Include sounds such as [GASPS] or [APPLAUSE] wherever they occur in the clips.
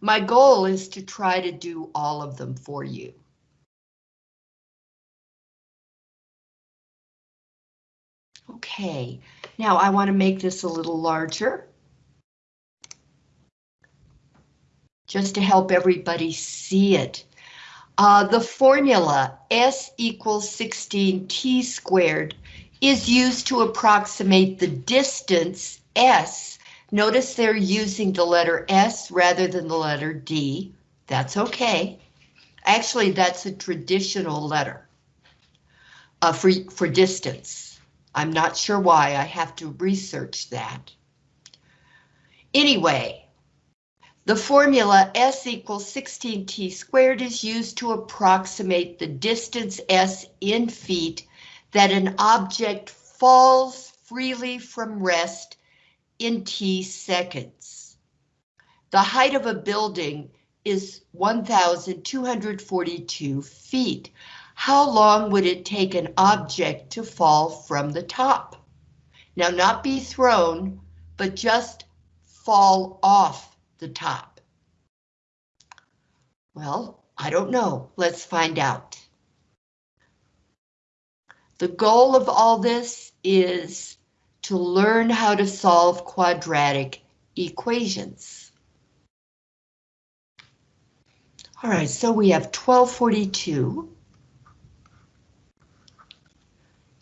My goal is to try to do all of them for you. Okay, now I want to make this a little larger. Just to help everybody see it. Uh, the formula S equals 16t squared is used to approximate the distance S. Notice they're using the letter S rather than the letter D. That's okay. Actually, that's a traditional letter uh, for, for distance. I'm not sure why, I have to research that. Anyway, the formula S equals 16t squared is used to approximate the distance S in feet that an object falls freely from rest in t seconds. The height of a building is 1,242 feet. How long would it take an object to fall from the top? Now not be thrown, but just fall off the top. Well, I don't know. Let's find out. The goal of all this is to learn how to solve quadratic equations. All right, so we have 1242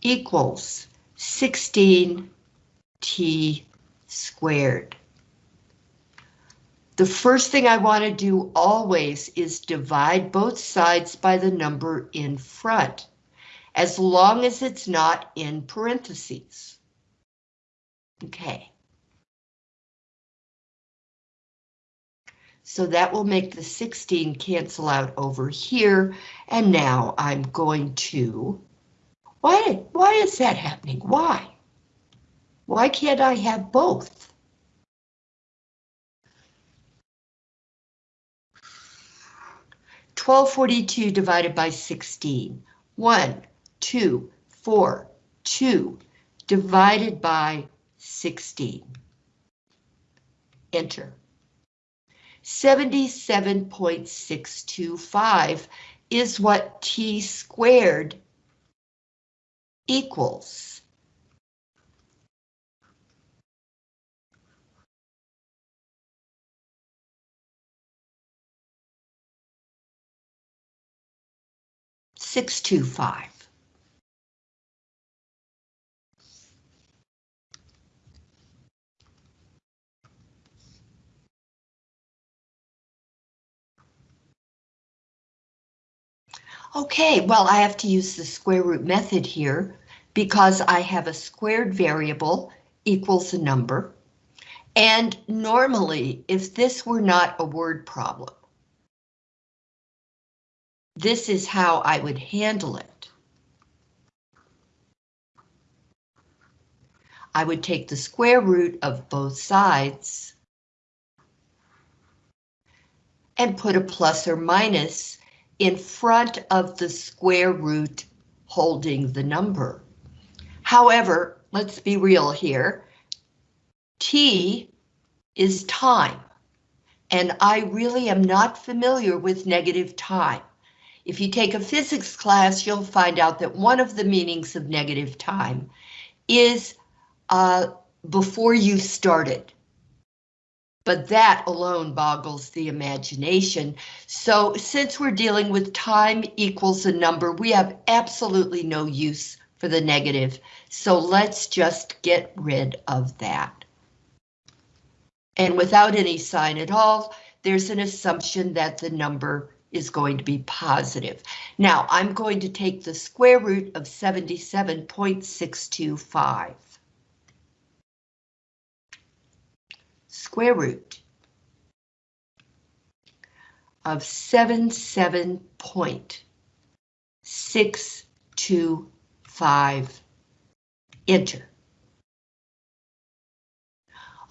equals 16t squared. The first thing I want to do always is divide both sides by the number in front as long as it's not in parentheses. Okay. So that will make the 16 cancel out over here. And now I'm going to, why, why is that happening? Why? Why can't I have both? Twelve forty-two divided by sixteen. One, 2, 4, 2, divided by 16. Enter. 77.625 is what t squared equals. Six two five. Okay, well, I have to use the square root method here because I have a squared variable equals a number. And normally, if this were not a word problem, this is how I would handle it. I would take the square root of both sides and put a plus or minus in front of the square root holding the number. However, let's be real here. T is time, and I really am not familiar with negative time. If you take a physics class, you'll find out that one of the meanings of negative time is uh, before you started but that alone boggles the imagination. So since we're dealing with time equals a number, we have absolutely no use for the negative. So let's just get rid of that. And without any sign at all, there's an assumption that the number is going to be positive. Now I'm going to take the square root of 77.625. square root of 77.625. Enter.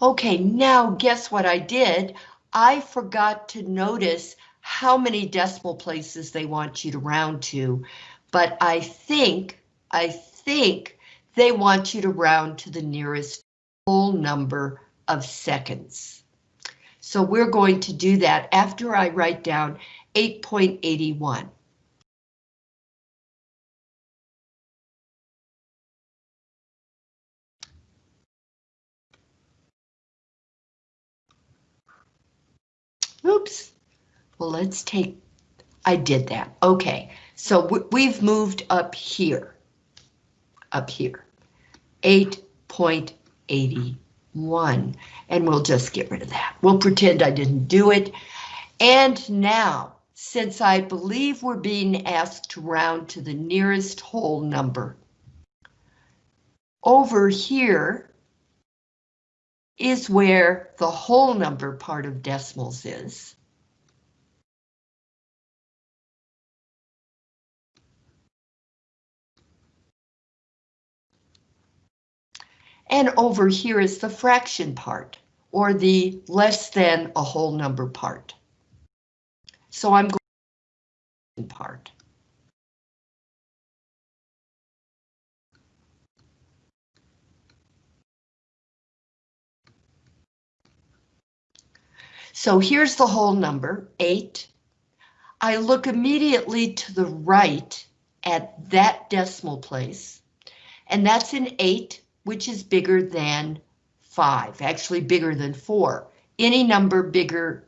Okay, now guess what I did? I forgot to notice how many decimal places they want you to round to, but I think, I think they want you to round to the nearest whole number of seconds. So we're going to do that after I write down 8.81. Oops. Well, let's take, I did that. Okay, so we've moved up here. Up here. 8.81. One, and we'll just get rid of that. We'll pretend I didn't do it. And now, since I believe we're being asked to round to the nearest whole number, over here, is where the whole number part of decimals is. And over here is the fraction part, or the less than a whole number part. So I'm going to part. So here's the whole number, 8. I look immediately to the right at that decimal place, and that's an 8, which is bigger than 5, actually bigger than 4. Any number bigger,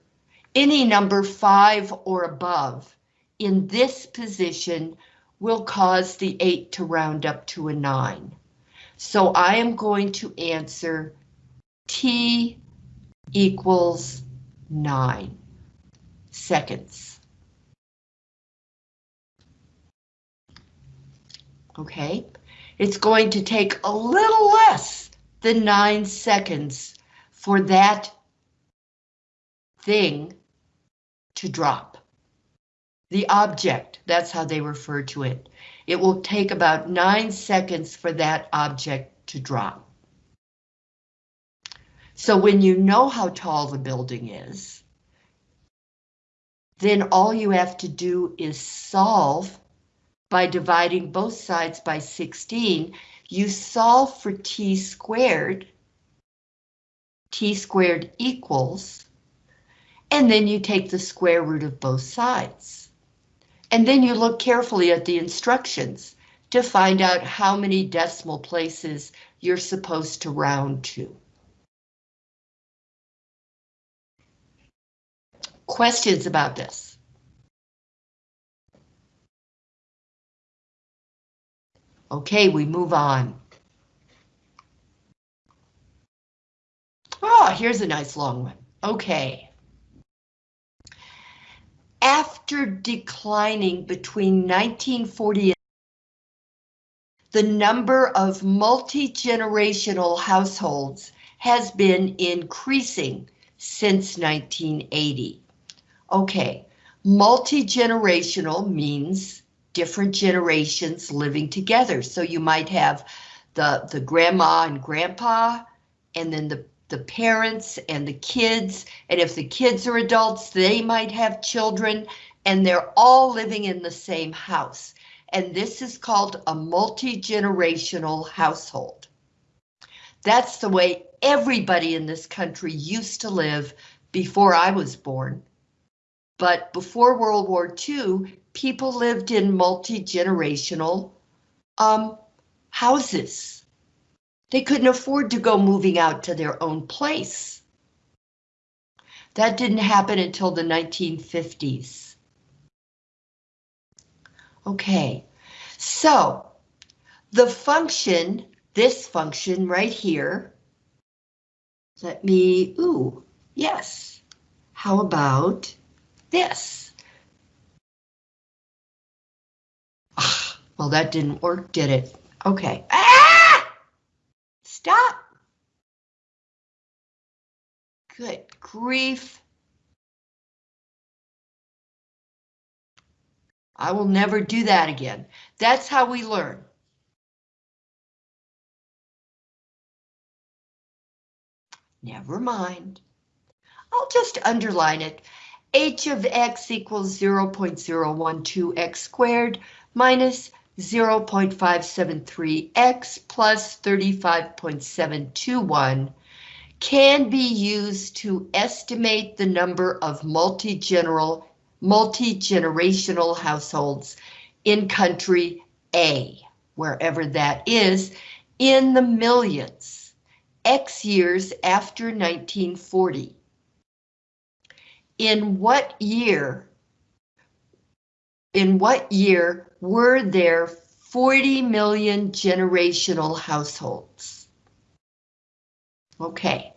any number 5 or above in this position will cause the 8 to round up to a 9. So I am going to answer T equals nine seconds. Okay, it's going to take a little less than nine seconds for that thing to drop. The object, that's how they refer to it. It will take about nine seconds for that object to drop. So when you know how tall the building is, then all you have to do is solve by dividing both sides by 16. You solve for t squared. t squared equals, and then you take the square root of both sides. And then you look carefully at the instructions to find out how many decimal places you're supposed to round to. Questions about this? Okay, we move on. Oh, here's a nice long one. Okay. After declining between 1940 the number of multi-generational households has been increasing since 1980. Okay, multi-generational means different generations living together. So you might have the, the grandma and grandpa, and then the, the parents and the kids. And if the kids are adults, they might have children, and they're all living in the same house. And this is called a multi-generational household. That's the way everybody in this country used to live before I was born. But before World War II, people lived in multi-generational um, houses. They couldn't afford to go moving out to their own place. That didn't happen until the 1950s. Okay, so the function, this function right here, let me, ooh, yes. How about this. Well, that didn't work, did it? Okay. Ah! Stop. Good grief. I will never do that again. That's how we learn. Never mind. I'll just underline it h of x equals 0.012x squared minus 0.573x plus 35.721 can be used to estimate the number of multi-general, multi-generational households in country A, wherever that is, in the millions, X years after 1940. In what year, in what year were there 40 million generational households? Okay.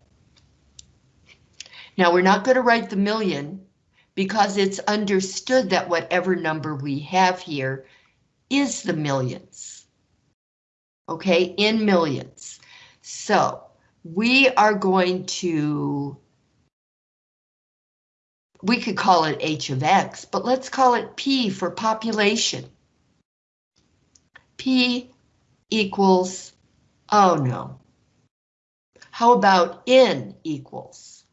Now we're not going to write the million because it's understood that whatever number we have here is the millions. Okay, in millions. So we are going to, we could call it h of x, but let's call it p for population. p equals, oh no. How about n equals?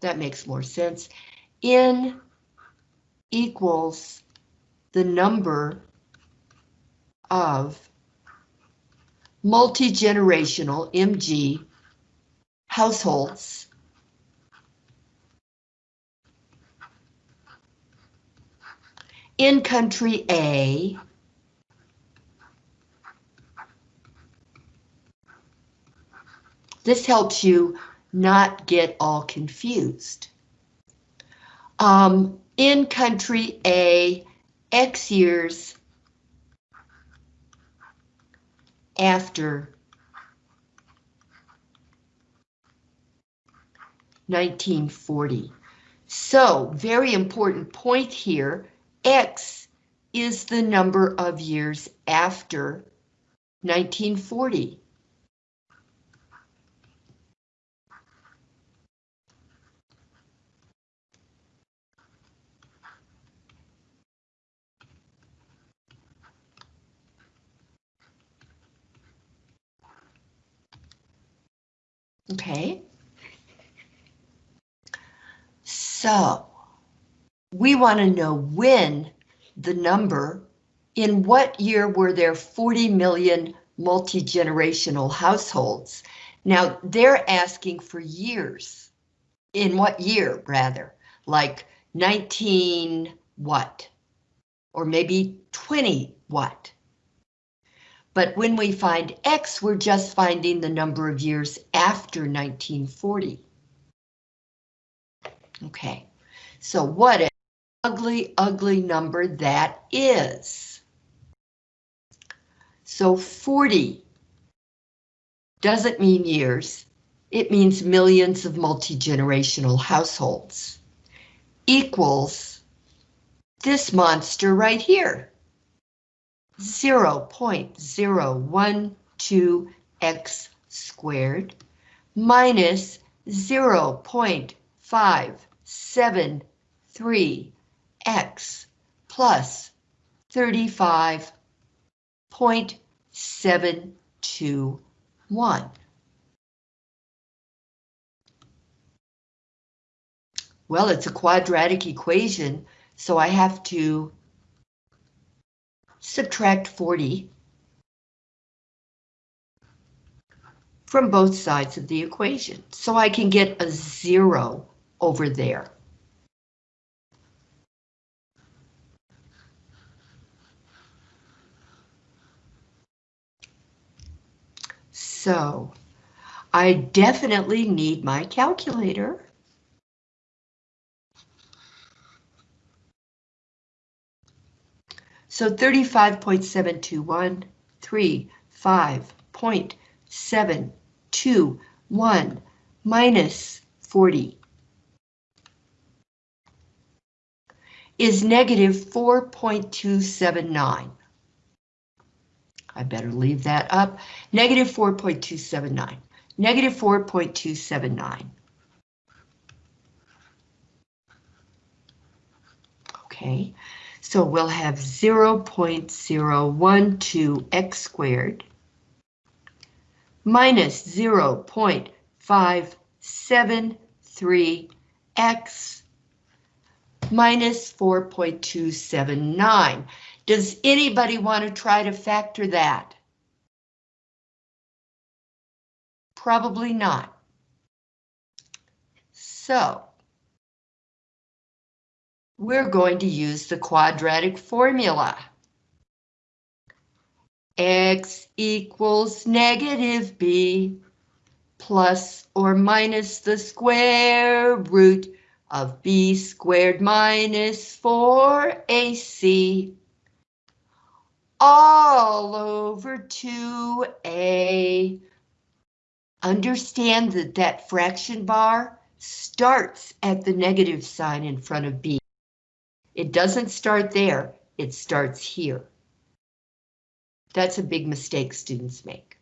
That makes more sense. n equals the number of multi-generational MG households in country A This helps you not get all confused. Um, in country A, X years after 1940. So, very important point here, X is the number of years after 1940. Okay. So we want to know when the number, in what year were there 40 million multi-generational households? Now they're asking for years. In what year, rather? Like 19 what? Or maybe 20 what? But when we find X, we're just finding the number of years after 1940. Okay, so what ugly, ugly number that is. So 40 doesn't mean years, it means millions of multi-generational households. Equals this monster right here. 0.012x squared minus 0.573x plus 35.721. Well, it's a quadratic equation, so I have to subtract 40 from both sides of the equation. So I can get a zero over there. So I definitely need my calculator. So 35.721, 3, 5.721 minus 40 is negative 4.279. I better leave that up. Negative 4.279. Negative 4.279. Okay, so we'll have 0.012x squared minus 0.573x minus 4.279. Does anybody want to try to factor that? Probably not. So, we're going to use the quadratic formula. X equals negative B plus or minus the square root of B squared minus 4AC all over 2A. Understand that that fraction bar starts at the negative sign in front of B. It doesn't start there, it starts here. That's a big mistake students make.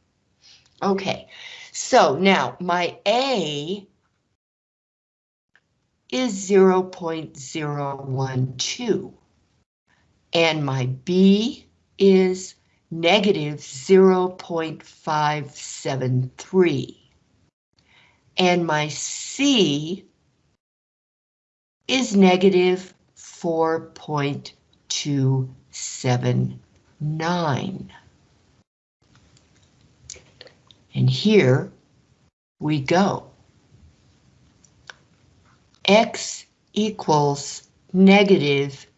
Okay, so now my A is 0 0.012 and my B is negative 0.573. And my C is negative 4.279. And here we go. X equals negative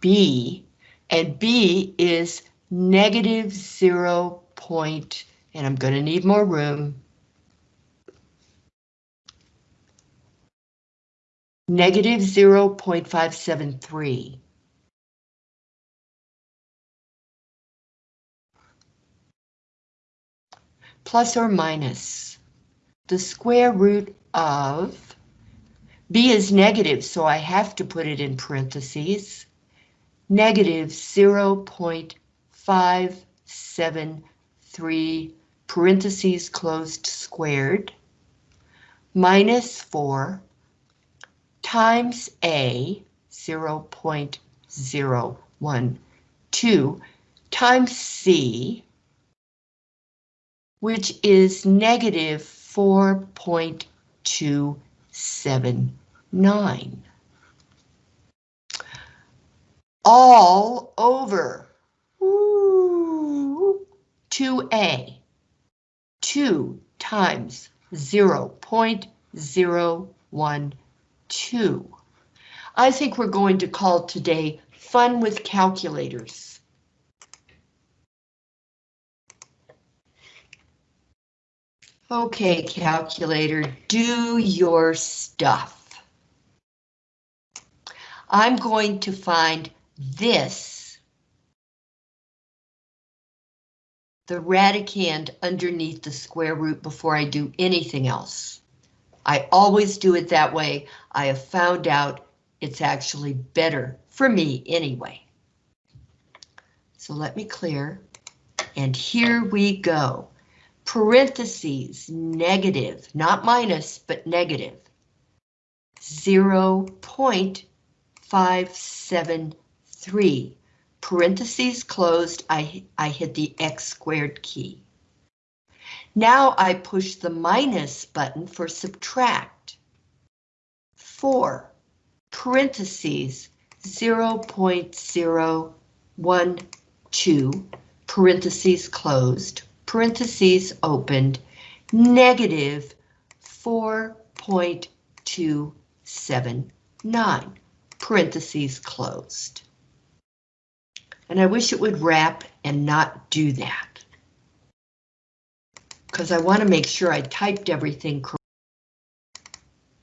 B and B is negative 0 point, and I'm going to need more room. Negative 0.573. Plus or minus the square root of B is negative, so I have to put it in parentheses negative 0.573 parentheses closed squared minus 4 times A 0.012 times C which is negative 4.279 all over Ooh, 2a. 2 times 0 0.012. I think we're going to call today Fun with Calculators. Okay, calculator, do your stuff. I'm going to find this, the radicand underneath the square root before I do anything else. I always do it that way. I have found out it's actually better for me anyway. So let me clear. And here we go. Parentheses, negative, not minus, but negative. 0 0.57 3. Parentheses closed, I, I hit the X squared key. Now I push the minus button for subtract. 4. Parentheses 0 0.012, parentheses closed, parentheses opened, negative 4.279, parentheses closed. And I wish it would wrap and not do that. Because I want to make sure I typed everything correct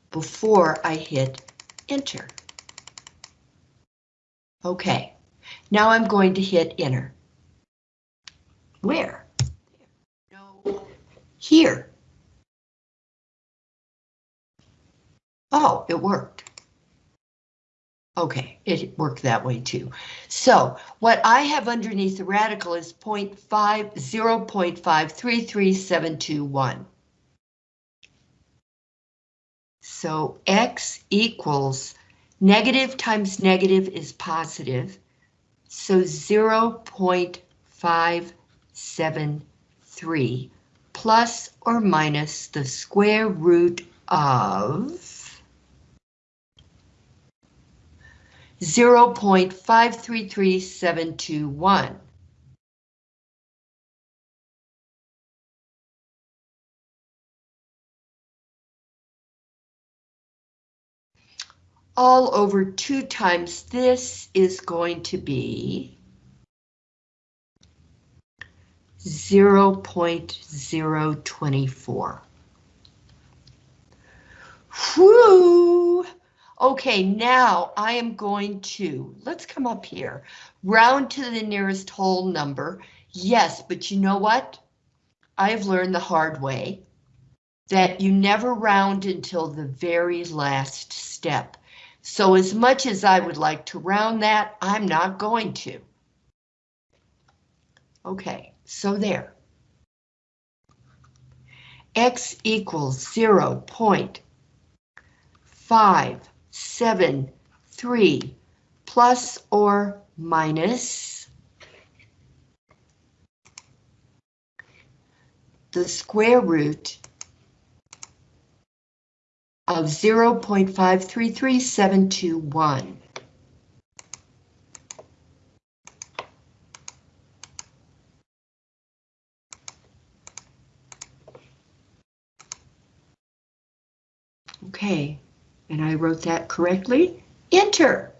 before I hit enter. Okay, now I'm going to hit enter. Where? No, here. Oh, it worked. Okay, it worked that way too. So what I have underneath the radical is 0 0.533721. So x equals negative times negative is positive. So 0 0.573 plus or minus the square root of 0.533721. All over 2 times this is going to be 0.024. Whew! Okay, now I am going to, let's come up here, round to the nearest whole number. Yes, but you know what? I have learned the hard way that you never round until the very last step. So as much as I would like to round that, I'm not going to. Okay, so there. X equals 0 0.573 plus or minus the square root of 0.533721. Okay, and I wrote that correctly. Enter.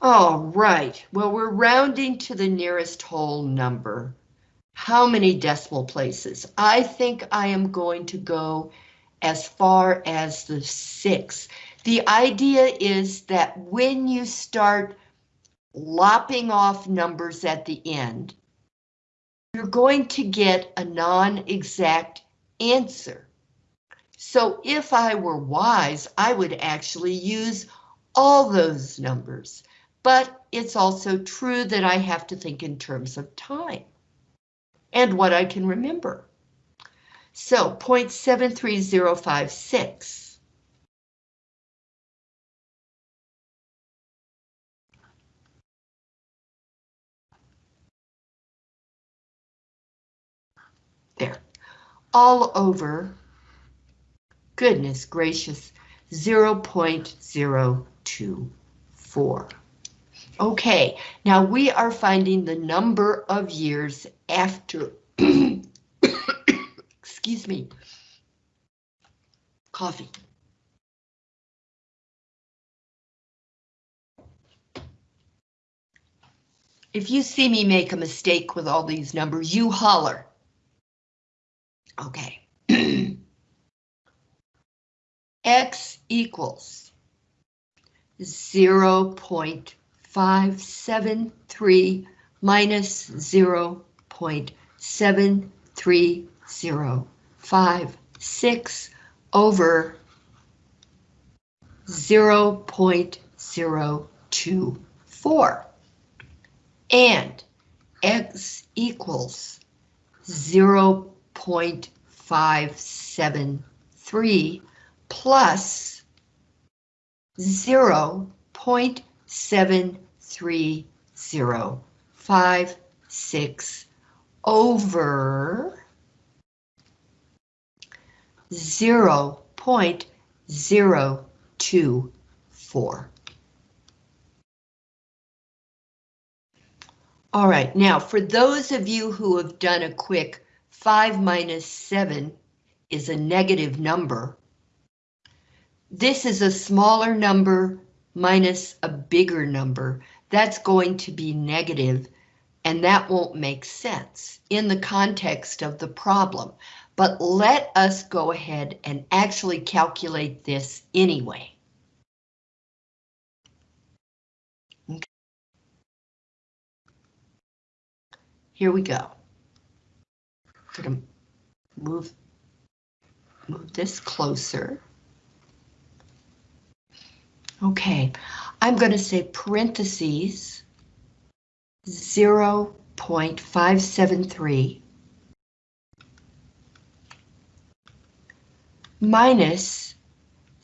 All right, well, we're rounding to the nearest whole number. How many decimal places? I think I am going to go as far as the six. The idea is that when you start lopping off numbers at the end, you're going to get a non-exact answer. So if I were wise, I would actually use all those numbers. But it's also true that I have to think in terms of time and what I can remember. So 0.73056. There, all over, goodness gracious, 0.024. Okay, now we are finding the number of years after, [COUGHS] excuse me, coffee. If you see me make a mistake with all these numbers, you holler. Okay. X equals 0 0.573 minus 0 0.73056 over 0 0.024 and x equals 0 0.573 plus 0 0.73056 over 0 0.024. All right, now for those of you who have done a quick 5 minus 7 is a negative number. This is a smaller number minus a bigger number. That's going to be negative and that won't make sense in the context of the problem. But let us go ahead and actually calculate this anyway. Okay. Here we go. I'm Gonna move, move this closer. Okay, I'm going to say parentheses 0.573 minus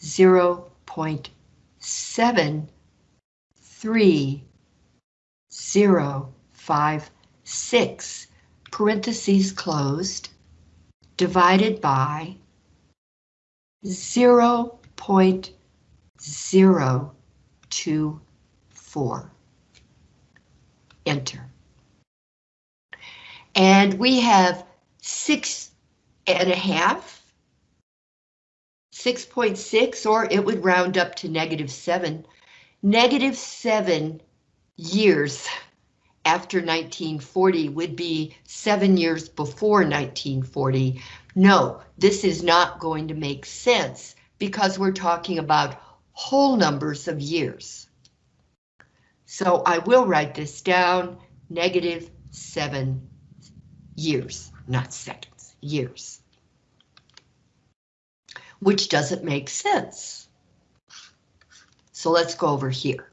0.73056 parentheses closed. Divided by 0.024 enter. And we have six and a half, 6.6, or it would round up to negative 7. Negative 7 years after 1940 would be seven years before 1940. No, this is not going to make sense because we're talking about whole numbers of years. So I will write this down, negative seven years, not seconds, years. Which doesn't make sense. So let's go over here.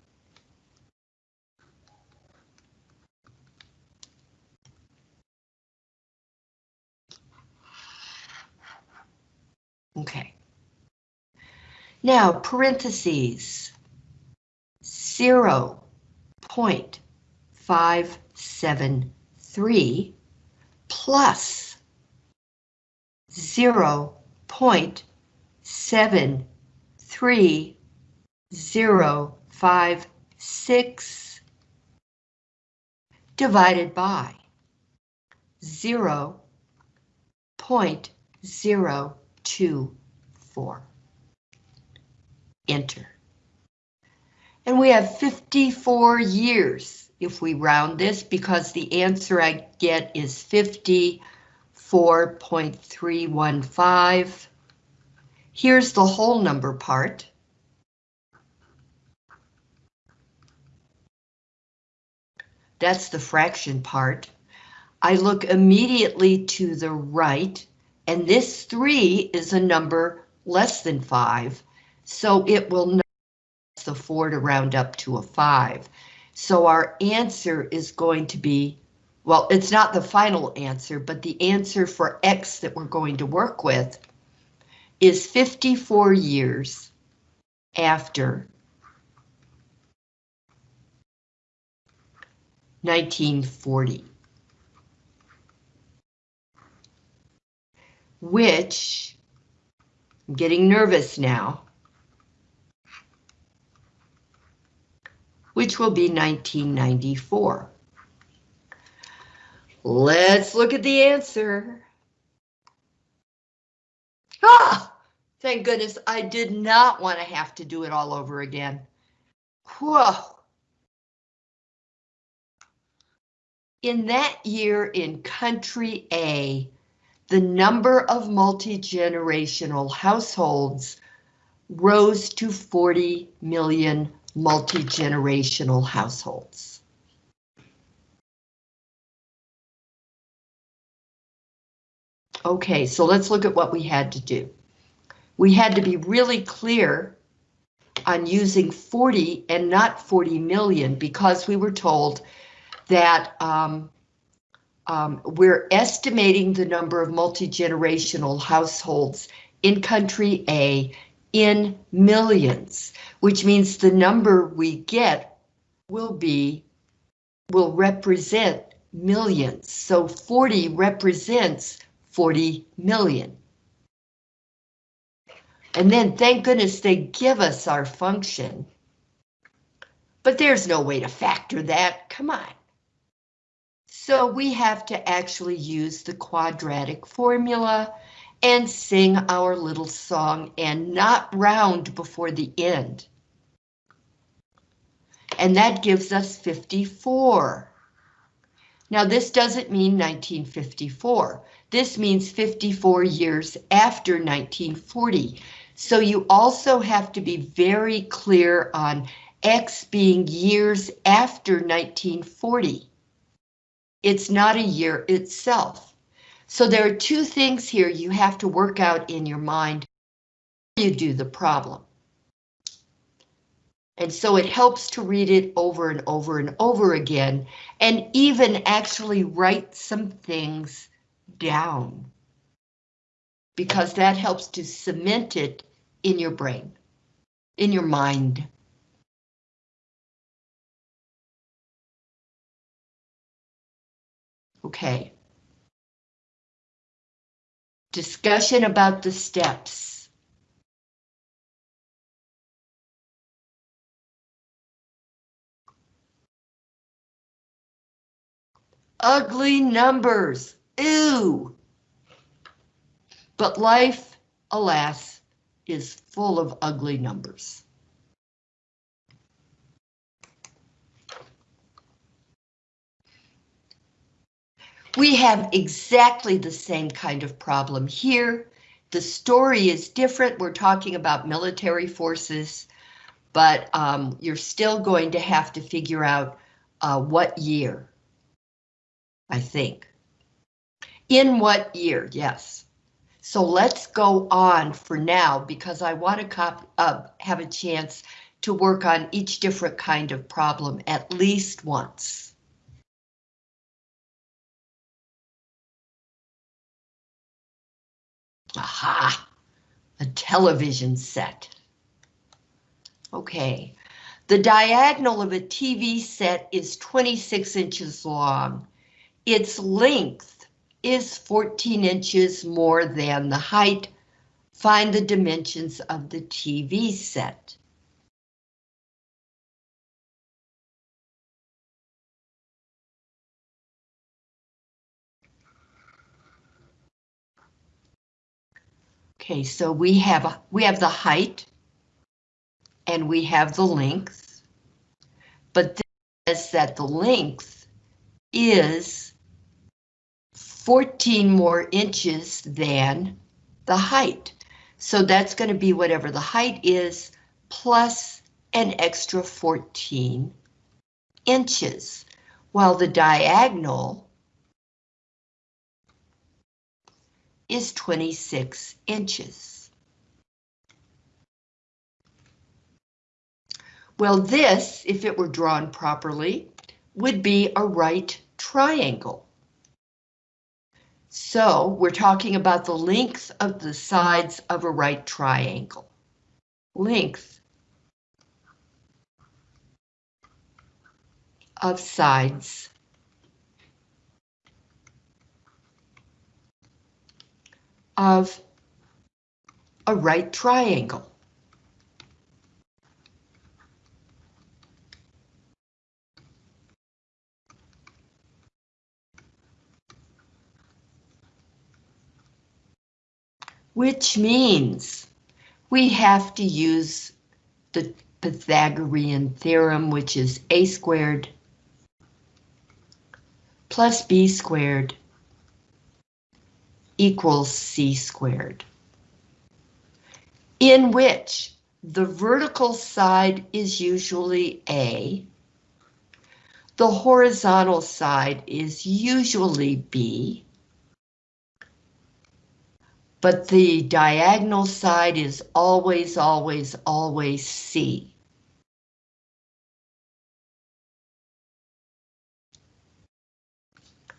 Okay. Now, parentheses, zero point five seven three plus zero point seven three zero five six divided by zero point zero two four. Enter. And we have 54 years if we round this because the answer I get is 54.315. Here's the whole number part. That's the fraction part. I look immediately to the right, and this 3 is a number less than 5, so it will not the 4 to round up to a 5. So our answer is going to be, well, it's not the final answer, but the answer for X that we're going to work with is 54 years after 1940. Which, I'm getting nervous now, which will be 1994. Let's look at the answer. Ah, thank goodness I did not want to have to do it all over again. Whoa. In that year in country A, the number of multi-generational households rose to 40 million multi-generational households. Okay, so let's look at what we had to do. We had to be really clear on using 40 and not 40 million because we were told that um, um, we're estimating the number of multi-generational households in country A in millions, which means the number we get will be, will represent millions. So 40 represents 40 million. And then thank goodness they give us our function. But there's no way to factor that, come on. So we have to actually use the quadratic formula and sing our little song and not round before the end. And that gives us 54. Now this doesn't mean 1954. This means 54 years after 1940. So you also have to be very clear on X being years after 1940. It's not a year itself. So there are two things here you have to work out in your mind you do the problem. And so it helps to read it over and over and over again, and even actually write some things down. Because that helps to cement it in your brain, in your mind. Okay. Discussion about the steps. Ugly numbers, ew. But life, alas, is full of ugly numbers. We have exactly the same kind of problem here. The story is different. We're talking about military forces, but um, you're still going to have to figure out uh, what year, I think. In what year, yes. So let's go on for now because I want to cop, uh, have a chance to work on each different kind of problem at least once. Aha, a television set. Okay, the diagonal of a TV set is 26 inches long. Its length is 14 inches more than the height. Find the dimensions of the TV set. Okay, so we have we have the height and we have the length, but this says that the length is 14 more inches than the height. So that's going to be whatever the height is plus an extra 14 inches, while the diagonal is 26 inches. Well, this, if it were drawn properly, would be a right triangle. So we're talking about the length of the sides of a right triangle. Length of sides of a right triangle. Which means we have to use the Pythagorean theorem, which is a squared plus b squared equals c squared, in which the vertical side is usually A, the horizontal side is usually B, but the diagonal side is always, always, always C.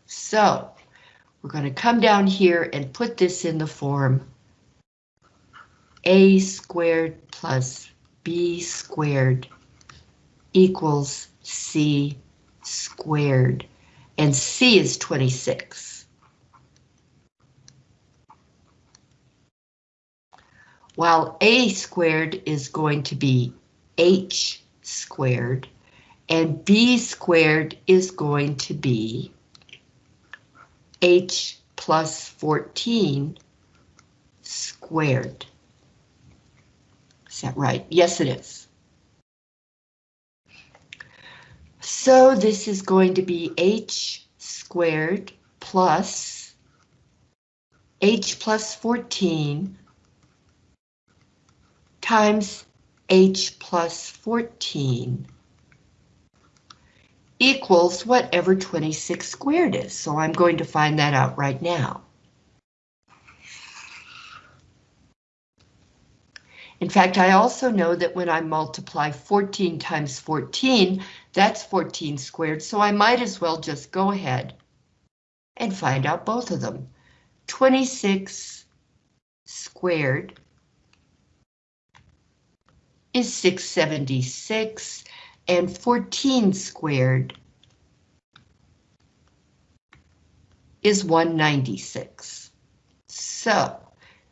So, we're going to come down here and put this in the form a squared plus b squared equals c squared, and c is 26. While a squared is going to be h squared, and b squared is going to be h plus 14 squared. Is that right? Yes, it is. So this is going to be h squared plus h plus 14 times h plus 14 equals whatever 26 squared is. So I'm going to find that out right now. In fact, I also know that when I multiply 14 times 14, that's 14 squared, so I might as well just go ahead and find out both of them. 26 squared is 676, and 14 squared is 196. So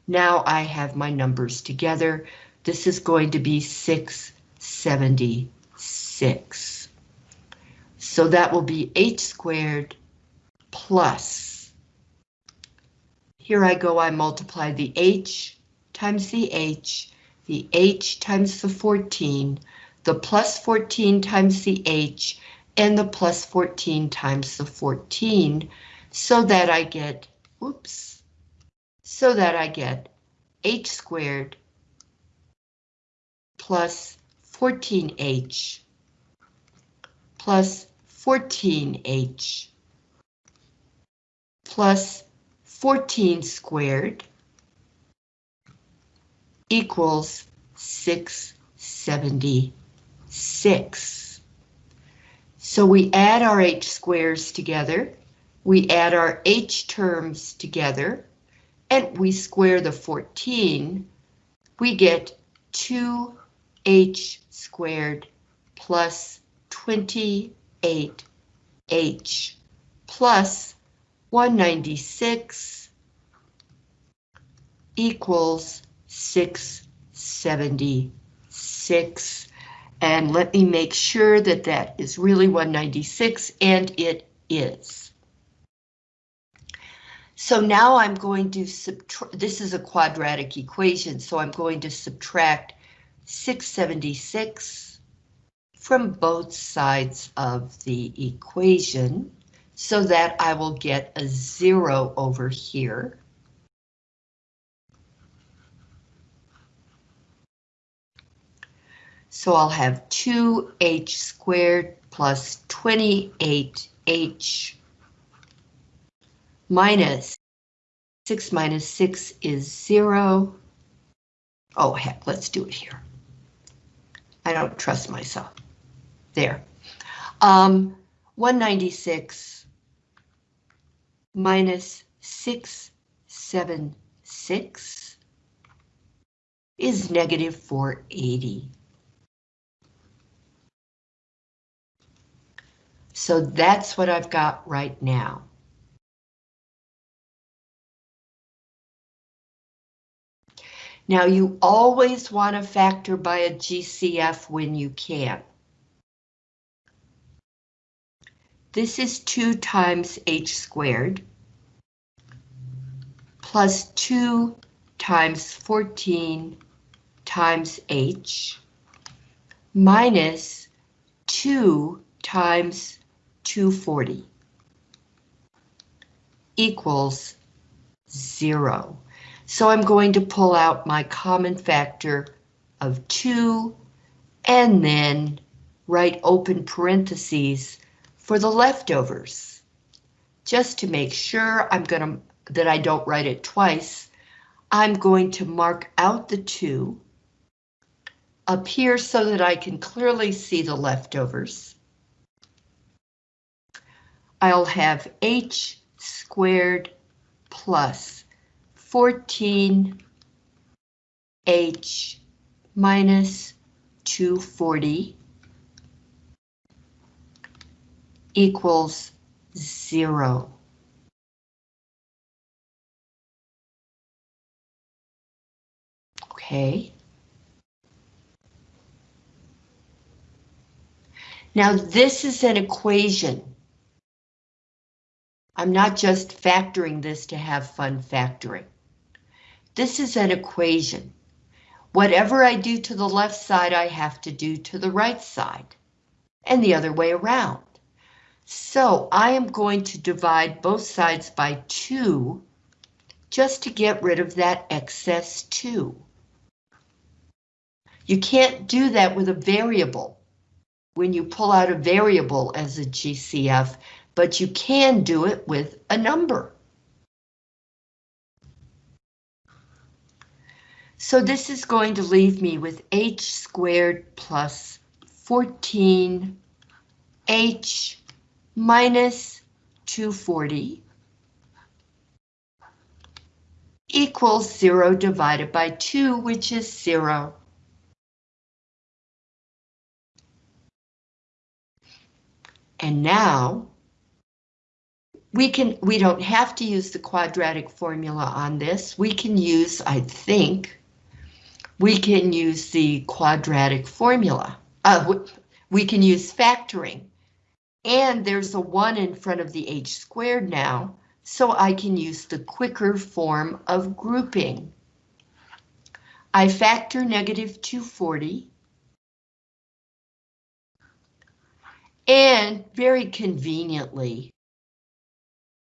now I have my numbers together. This is going to be 676. So that will be h squared plus. Here I go, I multiply the h times the h, the h times the 14, the plus 14 times the h, and the plus 14 times the 14, so that I get, whoops, so that I get h squared plus 14h plus 14h plus 14 squared equals 676. So we add our h squares together, we add our h terms together, and we square the 14, we get 2h squared plus 28h plus 196 equals 676. And let me make sure that that is really 196, and it is. So now I'm going to subtract, this is a quadratic equation, so I'm going to subtract 676 from both sides of the equation so that I will get a zero over here. So I'll have 2h squared plus 28h minus 6 minus 6 is 0. Oh, heck, let's do it here. I don't trust myself. There. Um, 196 minus 676 is negative 480. So that's what I've got right now. Now you always want to factor by a GCF when you can. This is 2 times h squared plus 2 times 14 times h minus 2 times 240 equals 0. So I'm going to pull out my common factor of 2 and then write open parentheses for the leftovers. Just to make sure I'm going to that I don't write it twice, I'm going to mark out the 2 up here so that I can clearly see the leftovers. I'll have h squared plus 14 H minus 240 equals zero. Okay. Now this is an equation. I'm not just factoring this to have fun factoring. This is an equation. Whatever I do to the left side, I have to do to the right side, and the other way around. So I am going to divide both sides by 2 just to get rid of that excess 2. You can't do that with a variable when you pull out a variable as a GCF, but you can do it with a number. So this is going to leave me with h squared plus 14 h minus 240 equals 0 divided by 2, which is 0. And now we can we don't have to use the quadratic formula on this. We can use, I think, we can use the quadratic formula. Uh, we can use factoring. And there's a 1 in front of the h squared now, so I can use the quicker form of grouping. I factor negative 240. And very conveniently,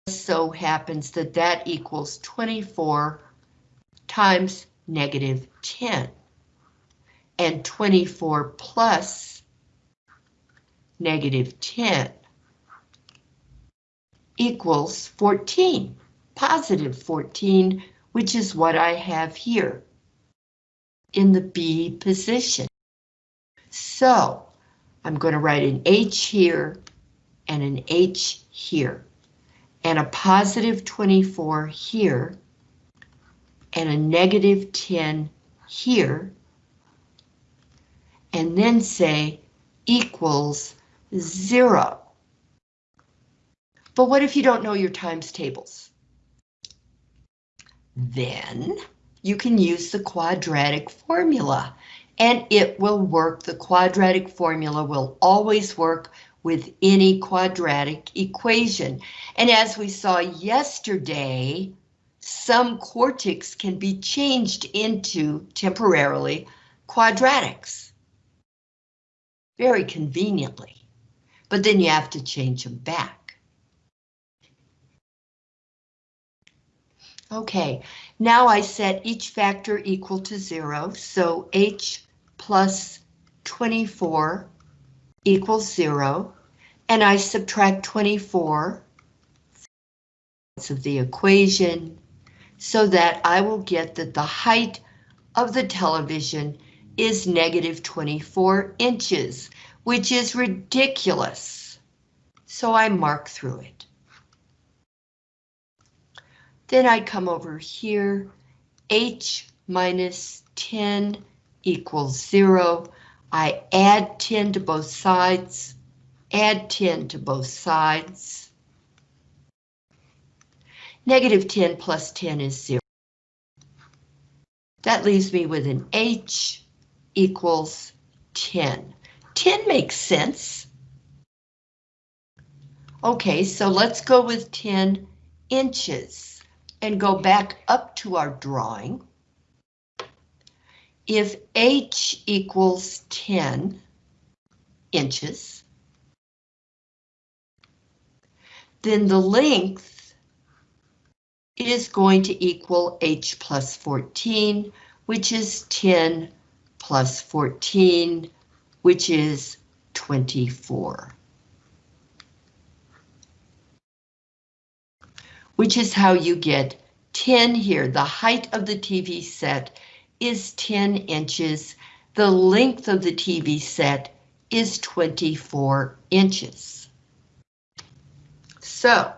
so happens that that equals 24 times negative 10. And 24 plus negative 10 equals 14, positive 14, which is what I have here in the B position. So I'm going to write an H here and an H here, and a positive 24 here, and a negative 10 here, and then say equals zero. But what if you don't know your times tables? Then you can use the quadratic formula and it will work. The quadratic formula will always work with any quadratic equation. And as we saw yesterday, some quartics can be changed into temporarily quadratics. Very conveniently. But then you have to change them back. Okay, now I set each factor equal to zero, so h plus 24 equals zero, and I subtract 24 of the equation so that I will get that the height of the television is negative 24 inches, which is ridiculous. So I mark through it. Then I come over here, h minus 10 equals 0. I add 10 to both sides, add 10 to both sides. Negative 10 plus 10 is 0. That leaves me with an h equals 10. 10 makes sense. Okay, so let's go with 10 inches and go back up to our drawing. If h equals 10 inches, then the length is going to equal h plus 14, which is 10 plus 14, which is 24. which is how you get 10 here. The height of the TV set is 10 inches. The length of the TV set is 24 inches. So,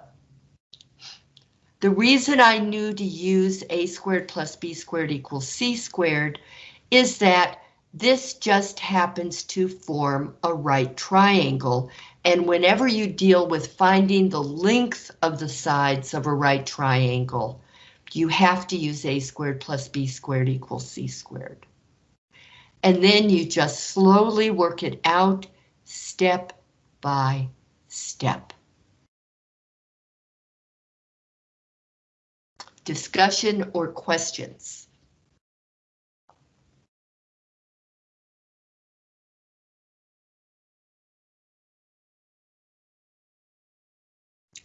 the reason I knew to use a squared plus b squared equals c squared is that this just happens to form a right triangle and whenever you deal with finding the length of the sides of a right triangle, you have to use a squared plus b squared equals c squared. And then you just slowly work it out step by step. Discussion or questions?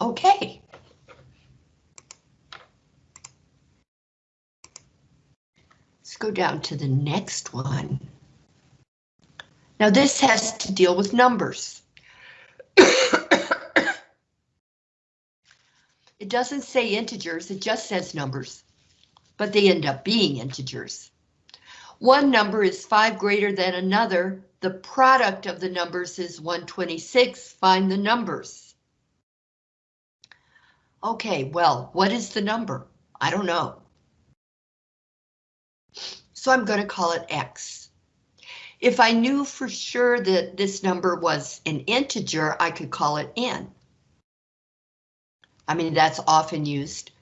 Okay. Let's go down to the next one. Now this has to deal with numbers. [COUGHS] it doesn't say integers, it just says numbers, but they end up being integers. One number is 5 greater than another. The product of the numbers is 126. Find the numbers. Okay, well, what is the number? I don't know. So I'm going to call it X. If I knew for sure that this number was an integer, I could call it N. I mean, that's often used.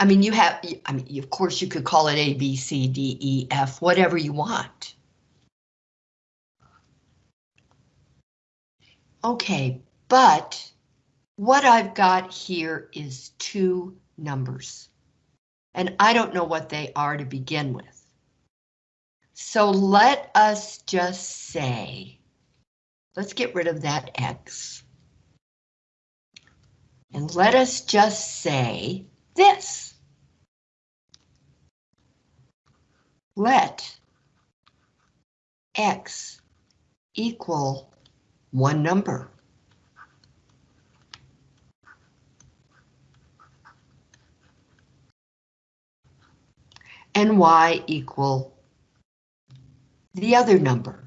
I mean, you have, I mean, of course you could call it A, B, C, D, E, F, whatever you want. Okay, but what I've got here is two numbers. And I don't know what they are to begin with. So let us just say, let's get rid of that X. And let us just say this. Let X equal one number. and y equal the other number.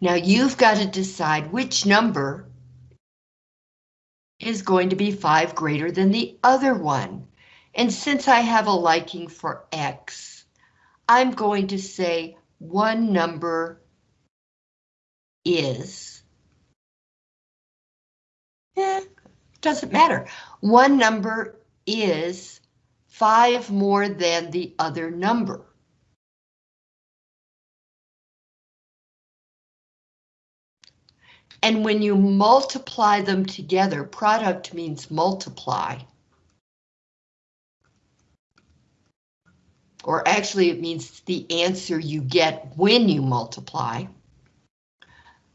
Now you've got to decide which number is going to be 5 greater than the other one. And since I have a liking for x, I'm going to say one number is, eh, doesn't matter. One number is 5 more than the other number. And when you multiply them together, product means multiply. Or actually it means the answer you get when you multiply.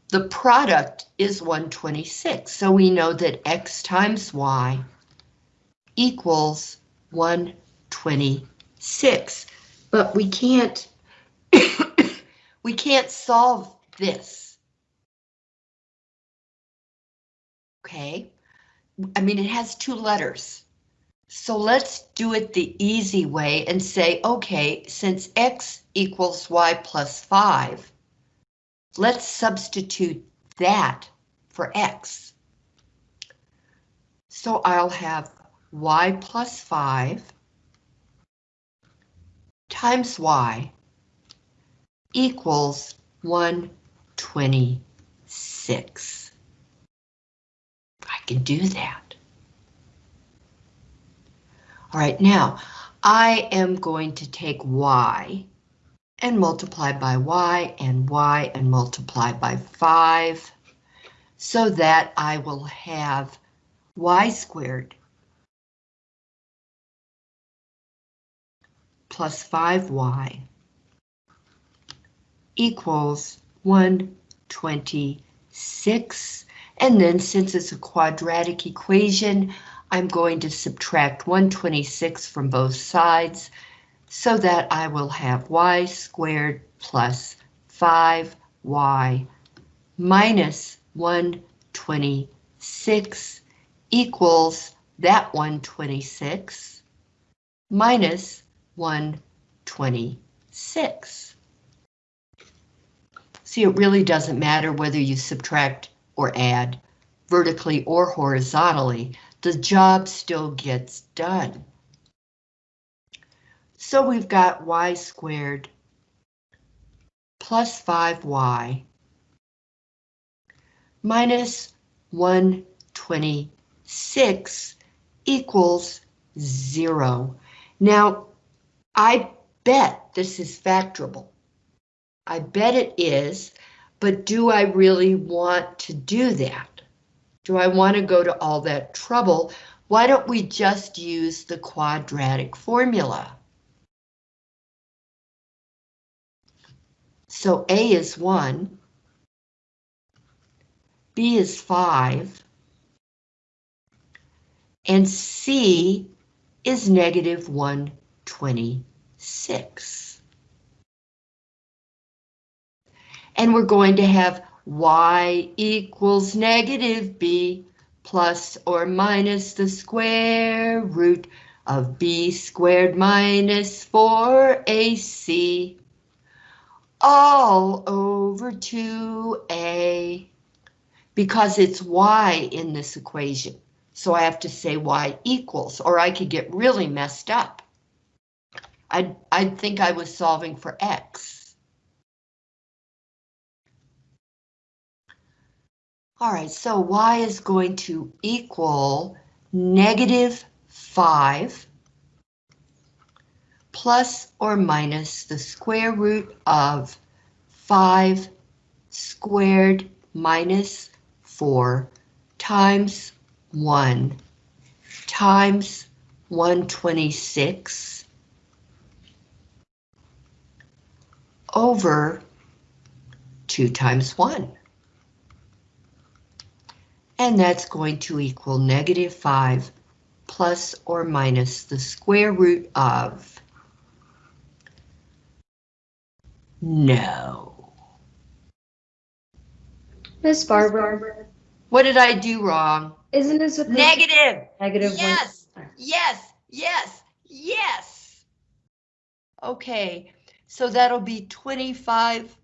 The product is 126, so we know that x times y equals 126. But we can't, [COUGHS] we can't solve this. Okay, I mean, it has two letters. So let's do it the easy way and say, okay, since x equals y plus 5, Let's substitute that for x. So I'll have y plus 5 times y equals 126. I can do that. All right, now I am going to take y and multiply by y and y and multiply by 5 so that I will have y squared plus 5y equals 126. And then since it's a quadratic equation, I'm going to subtract 126 from both sides so that I will have y squared plus 5y minus 126 equals that 126 minus 126. See, it really doesn't matter whether you subtract or add vertically or horizontally, the job still gets done. So we've got y squared plus 5y minus 126 equals 0. Now, I bet this is factorable. I bet it is, but do I really want to do that? Do I want to go to all that trouble? Why don't we just use the quadratic formula? So A is 1, B is 5, and C is negative 126. And we're going to have y equals negative b plus or minus the square root of b squared minus 4ac all over 2a because it's y in this equation. So I have to say y equals, or I could get really messed up. I'd, I'd think I was solving for x. All right, so y is going to equal negative 5 plus or minus the square root of 5 squared minus 4 times 1 times 126 over 2 times 1. And that's going to equal negative 5 plus or minus the square root of... No. Miss Barbara, What did I do wrong? isn't this a Negative! negative one? Yes, yes, yes, yes. Okay, so that'll be 25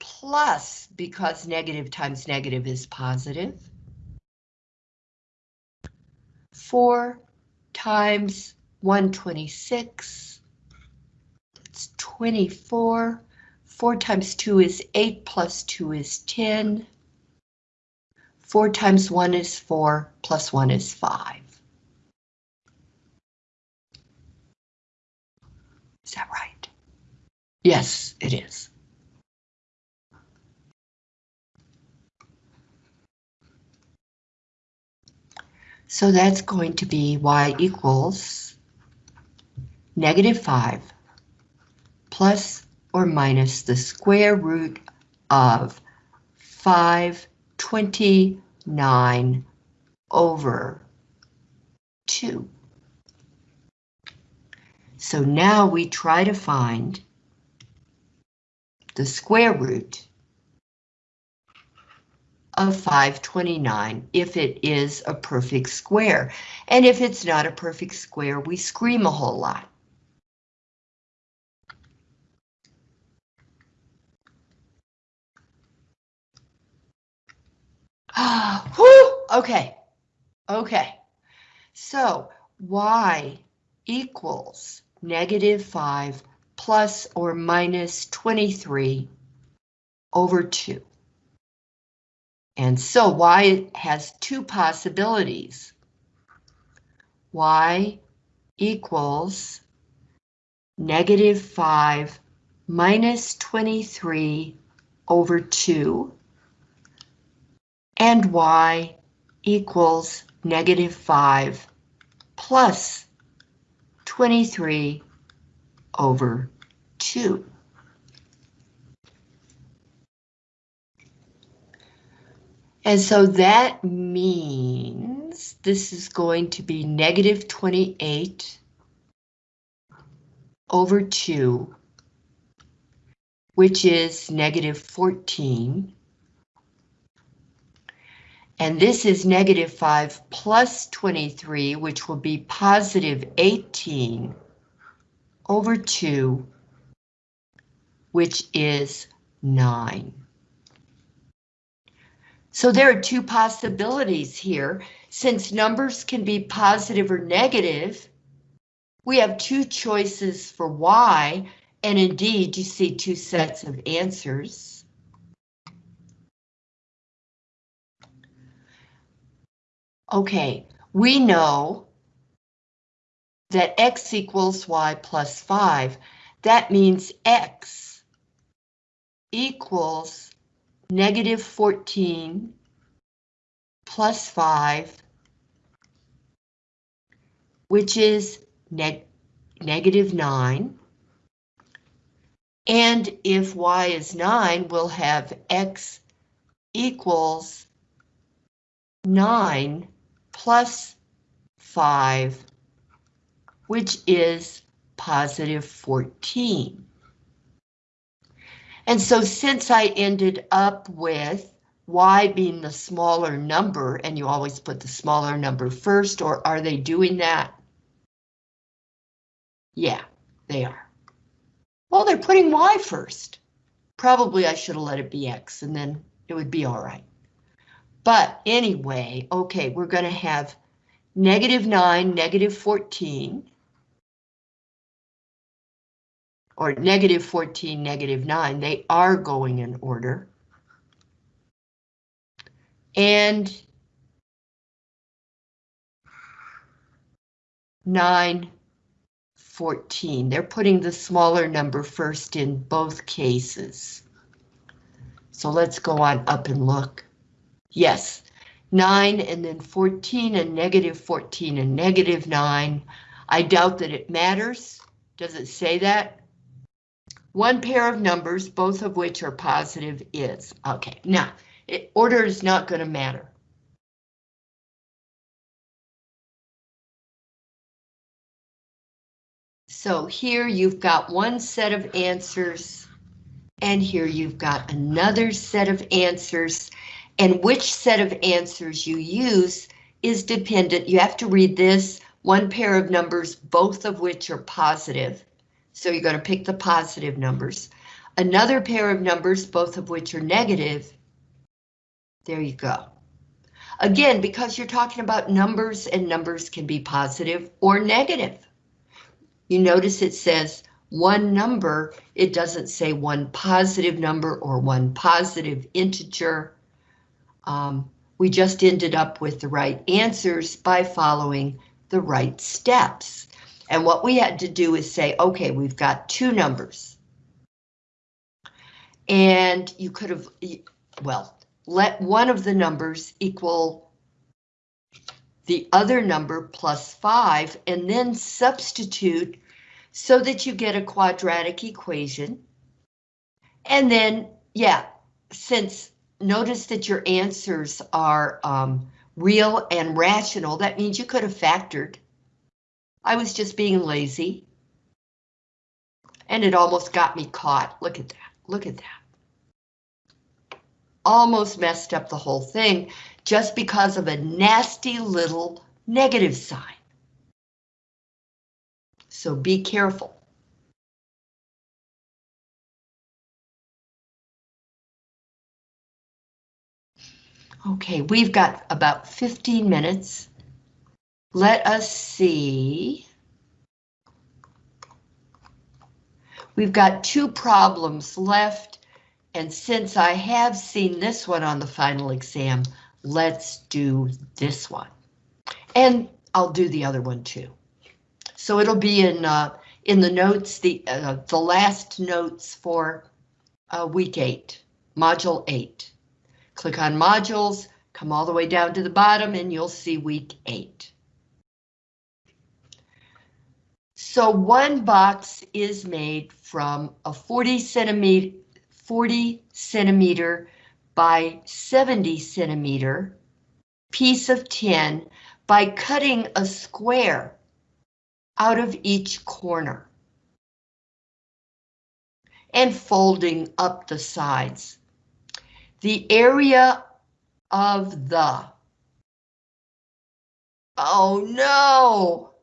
plus, because negative times negative is positive. 4 times 126, that's 24. 4 times 2 is 8, plus 2 is 10. 4 times 1 is 4, plus 1 is 5. Is that right? Yes, it is. So that's going to be y equals negative 5 plus or minus the square root of 529 over 2. So now we try to find the square root of 529 if it is a perfect square. And if it's not a perfect square, we scream a whole lot. [GASPS] Okay, okay. So y equals negative 5 plus or minus 23 over 2. And so y has two possibilities. y equals negative 5 minus 23 over 2 and y equals negative 5 plus 23 over 2. And so that means this is going to be negative 28 over 2, which is negative 14. And this is negative 5 plus 23, which will be positive 18 over 2, which is 9. So there are two possibilities here. Since numbers can be positive or negative, we have two choices for y, and indeed you see two sets of answers. Okay, we know that x equals y plus 5. That means x equals negative 14 plus 5, which is neg negative 9. And if y is 9, we'll have x equals 9 plus 5, which is positive 14. And so since I ended up with y being the smaller number, and you always put the smaller number first, or are they doing that? Yeah, they are. Well, they're putting y first. Probably I should have let it be x, and then it would be all right. But anyway, okay, we're going to have negative 9, negative 14, or negative 14, negative 9, they are going in order. And 9, 14. They're putting the smaller number first in both cases. So let's go on up and look. Yes, 9 and then 14 and negative 14 and negative 9 I doubt that it matters. Does it say that? One pair of numbers, both of which are positive is. Okay, now, it, order is not going to matter. So here you've got one set of answers, and here you've got another set of answers, and which set of answers you use is dependent. You have to read this, one pair of numbers, both of which are positive. So you're going to pick the positive numbers. Another pair of numbers, both of which are negative. There you go. Again, because you're talking about numbers and numbers can be positive or negative. You notice it says one number, it doesn't say one positive number or one positive integer. Um, we just ended up with the right answers by following the right steps. And what we had to do is say, okay, we've got two numbers. And you could have, well, let one of the numbers equal the other number plus five and then substitute so that you get a quadratic equation. And then, yeah, since notice that your answers are um, real and rational, that means you could have factored. I was just being lazy. And it almost got me caught. Look at that. Look at that. Almost messed up the whole thing just because of a nasty little negative sign. So be careful. Okay, we've got about 15 minutes. Let us see. We've got two problems left, and since I have seen this one on the final exam, let's do this one. And I'll do the other one too. So it'll be in uh, in the notes, the uh, the last notes for uh, week eight, module eight. Click on modules, come all the way down to the bottom, and you'll see week eight. So one box is made from a 40 centimeter, 40 centimeter by 70 centimeter piece of tin by cutting a square out of each corner and folding up the sides. The area of the, oh no,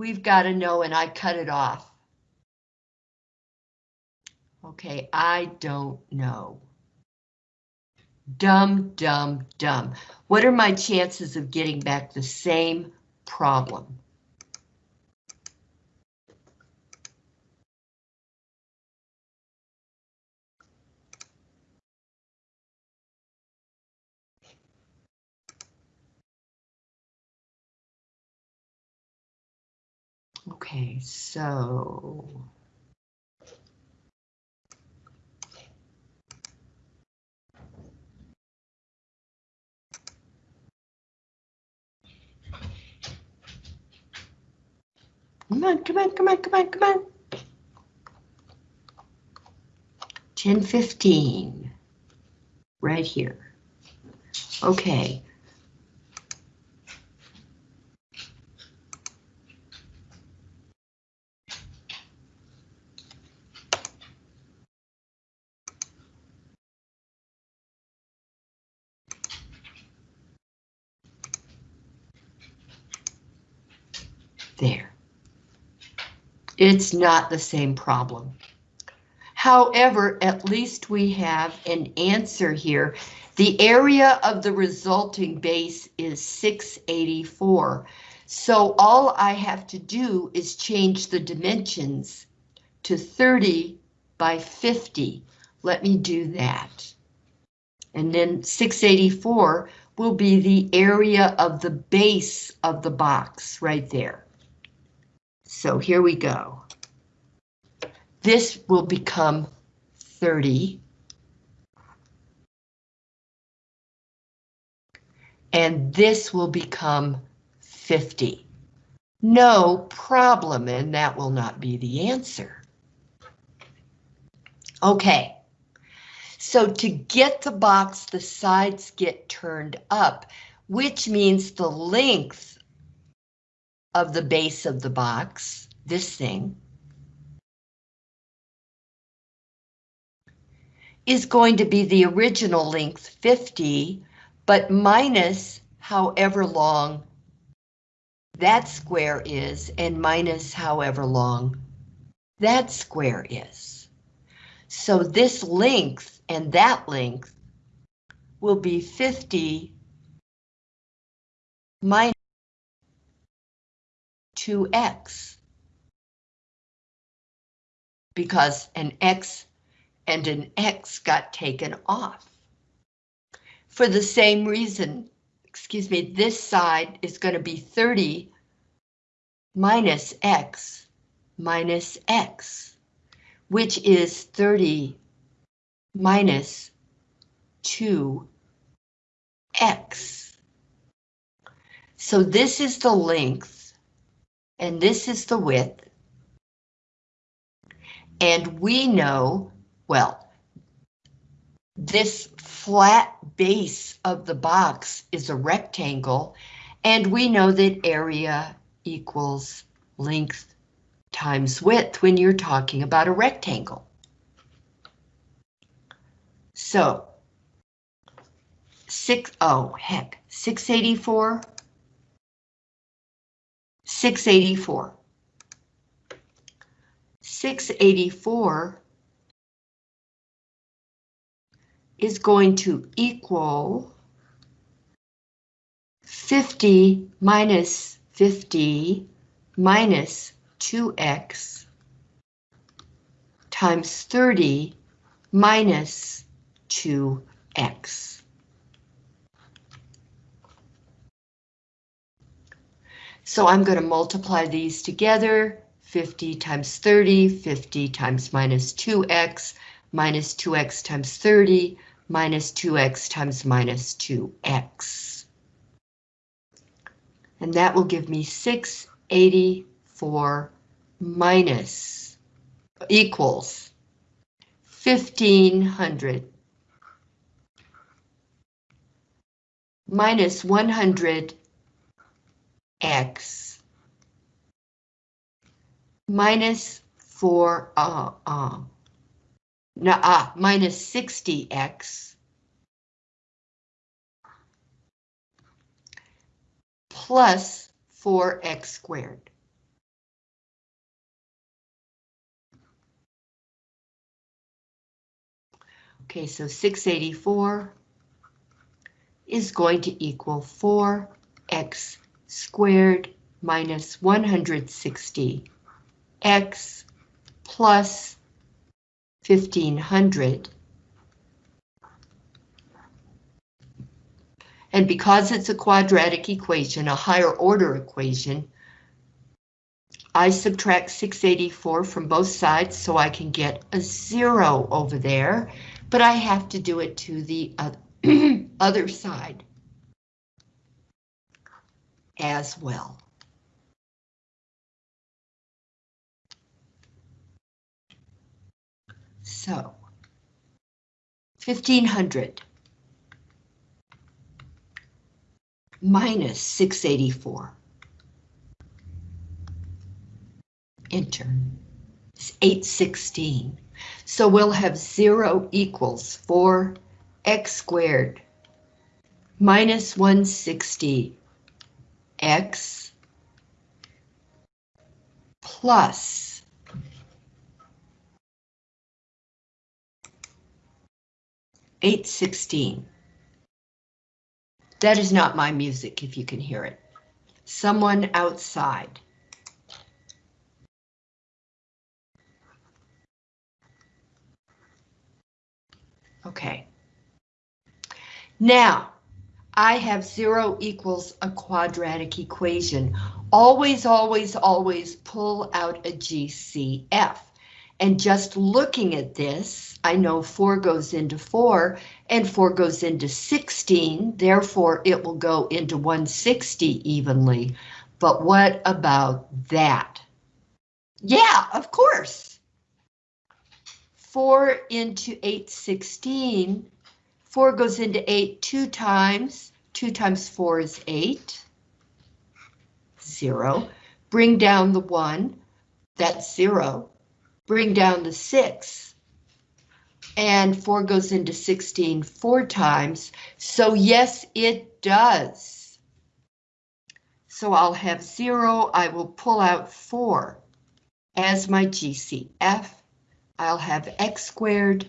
We've got to know and I cut it off. Okay, I don't know. Dumb, dumb, dumb. What are my chances of getting back the same problem? Okay, so. Come on, come on, come on, come on, come on. 1015, right here. Okay, There. It's not the same problem. However, at least we have an answer here. The area of the resulting base is 684. So all I have to do is change the dimensions to 30 by 50. Let me do that. And then 684 will be the area of the base of the box right there. So here we go. This will become 30. and this will become 50. No problem, and that will not be the answer. Okay, so to get the box, the sides get turned up, which means the length of the base of the box, this thing, is going to be the original length 50, but minus however long that square is and minus however long that square is. So this length and that length will be 50 minus 2x. Because an x and an x got taken off. For the same reason, excuse me, this side is going to be 30 minus x minus x, which is 30 minus 2x. So this is the length, and this is the width. And we know well, this flat base of the box is a rectangle, and we know that area equals length times width when you're talking about a rectangle. So, six, oh heck, 684, 684. 684 is going to equal 50 minus 50 minus 2x times 30 minus 2x. So I'm going to multiply these together, 50 times 30, 50 times minus 2x, minus 2x times 30, minus 2x times minus 2x. And that will give me 684 minus equals 1500 minus 100 x minus 4 uh, uh, no, ah, minus 60x plus 4x squared. Okay, so 684 is going to equal 4x squared minus 160 x plus 1500. And because it's a quadratic equation, a higher order equation, I subtract 684 from both sides so I can get a zero over there, but I have to do it to the [CLEARS THROAT] other side as well. So, 1500 minus 684. Enter. It's 816. So we'll have 0 equals 4x squared minus 160 x plus 816. That is not my music, if you can hear it. Someone outside. Okay. Now, I have zero equals a quadratic equation. Always, always, always pull out a GCF. And just looking at this, I know 4 goes into 4, and 4 goes into 16, therefore it will go into 160 evenly. But what about that? Yeah, of course. 4 into 816, 4 goes into 8 two times, 2 times 4 is 8. 0. Bring down the 1, that's 0. Bring down the 6. And 4 goes into 16 four times, so yes, it does. So I'll have 0, I will pull out 4 as my GCF. I'll have x squared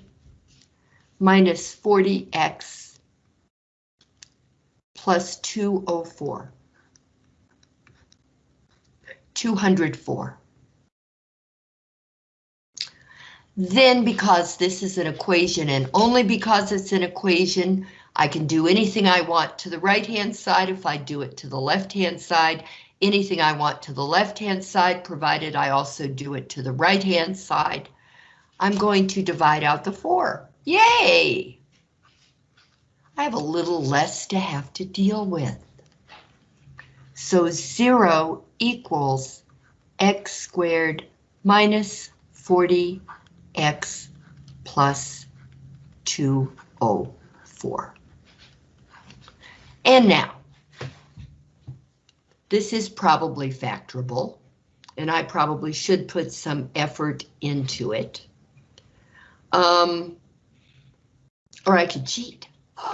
minus 40x plus 204. 204. Then because this is an equation and only because it's an equation, I can do anything I want to the right-hand side if I do it to the left-hand side, anything I want to the left-hand side, provided I also do it to the right-hand side. I'm going to divide out the 4. Yay! I have a little less to have to deal with. So 0 equals x squared minus 40x plus 204. And now, this is probably factorable, and I probably should put some effort into it. Um, or I could cheat. [GASPS]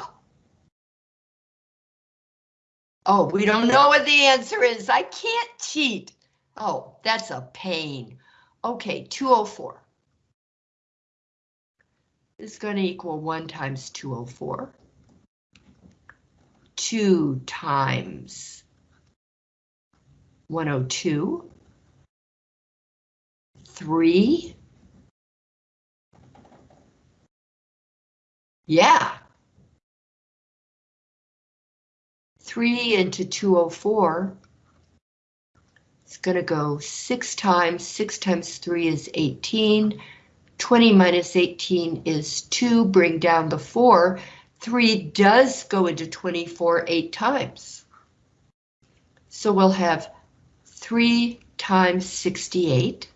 Oh, we don't know what the answer is. I can't cheat. Oh, that's a pain. Okay, 204 is going to equal 1 times 204. 2 times 102. 3. Yeah, 3 into 204, it's going to go 6 times, 6 times 3 is 18, 20 minus 18 is 2, bring down the 4, 3 does go into 24 8 times. So we'll have 3 times 68.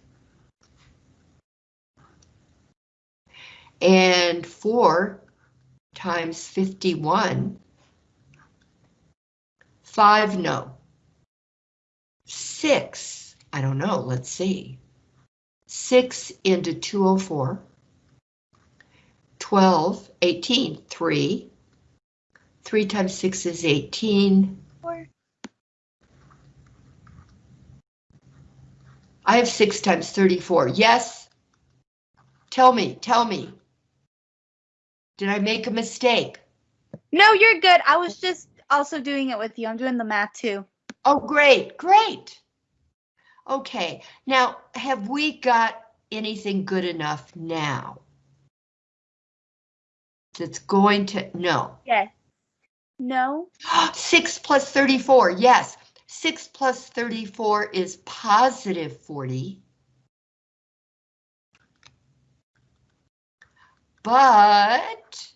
And 4 times 51 Five, no. Six, I don't know, let's see. Six into 204. 12, 18, three. Three times six is 18. Four. I have six times 34, yes? Tell me, tell me. Did I make a mistake? No, you're good. I was just also doing it with you. I'm doing the math too. Oh, great, great. Okay, now have we got anything good enough now? That's going to, no. Yes. No. [GASPS] 6 plus 34, yes. 6 plus 34 is positive 40. But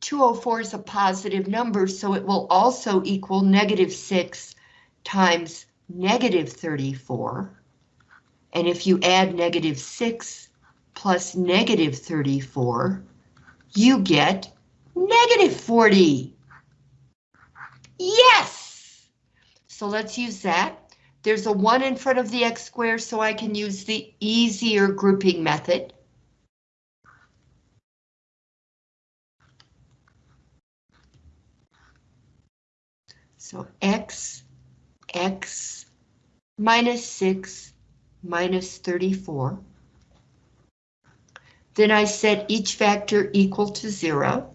204 is a positive number, so it will also equal negative 6 times negative 34. And if you add negative 6 plus negative 34, you get negative 40. Yes! So let's use that. There's a 1 in front of the x squared, so I can use the easier grouping method. So x, x minus 6 minus 34. Then I set each factor equal to 0.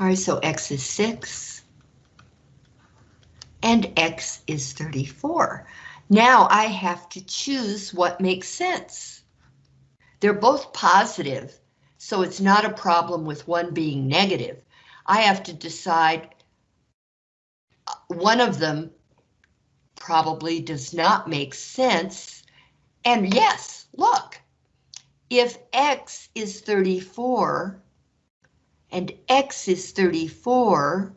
All right, so x is 6 and x is 34. Now I have to choose what makes sense. They're both positive, So it's not a problem with one being negative. I have to decide uh, one of them probably does not make sense. And yes, look, if X is 34 and X is 34,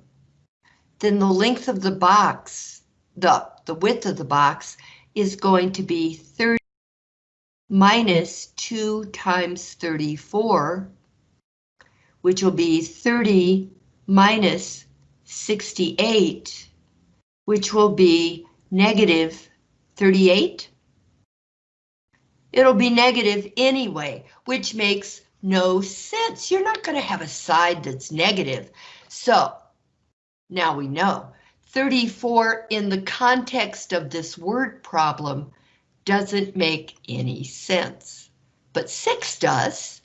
then the length of the box, the, the width of the box is going to be 30 minus 2 times 34, which will be 30 minus 68, which will be negative 38. It'll be negative anyway, which makes no sense. You're not going to have a side that's negative. So now we know 34 in the context of this word problem doesn't make any sense, but 6 does.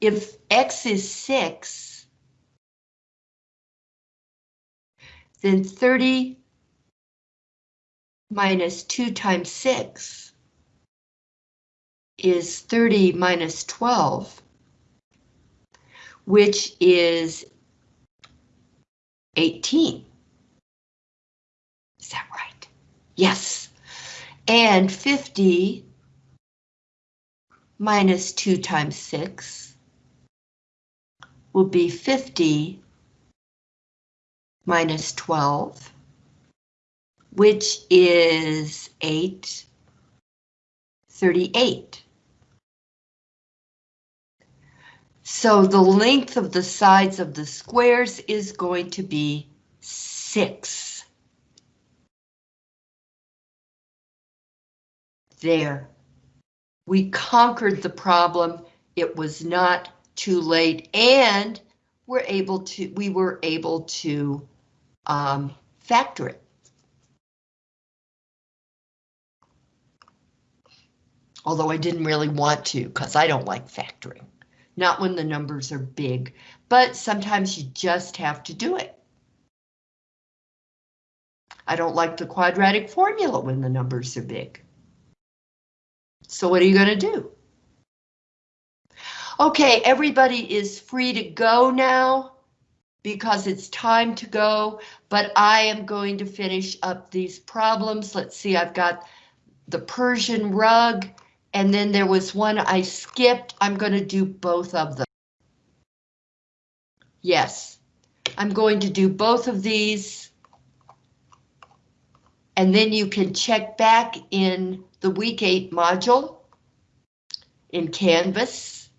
If x is 6, then 30 minus 2 times 6 is 30 minus 12, which is 18. Is that right? Yes. And 50 minus 2 times 6 will be 50 minus 12, which is 8, 38. So the length of the sides of the squares is going to be 6. There. We conquered the problem. It was not too late and we're able to, we were able to um, factor it. Although I didn't really want to because I don't like factoring. Not when the numbers are big, but sometimes you just have to do it. I don't like the quadratic formula when the numbers are big. So what are you going to do? Okay, everybody is free to go now because it's time to go, but I am going to finish up these problems. Let's see, I've got the Persian rug, and then there was one I skipped. I'm going to do both of them. Yes, I'm going to do both of these. And then you can check back in the week eight module in Canvas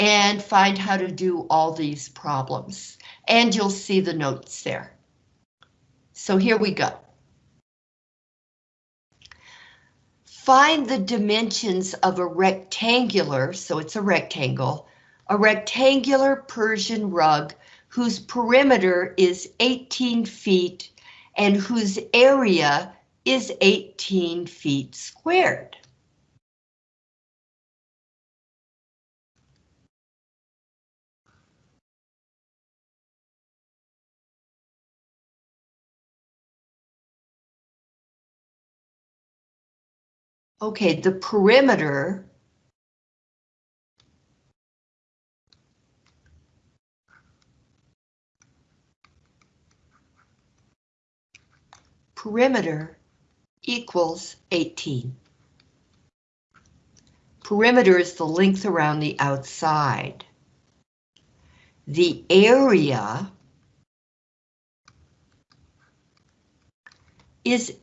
and find how to do all these problems. And you'll see the notes there. So here we go. Find the dimensions of a rectangular, so it's a rectangle, a rectangular Persian rug whose perimeter is 18 feet and whose area is 18 feet squared. Okay, the perimeter perimeter equals 18. Perimeter is the length around the outside. The area is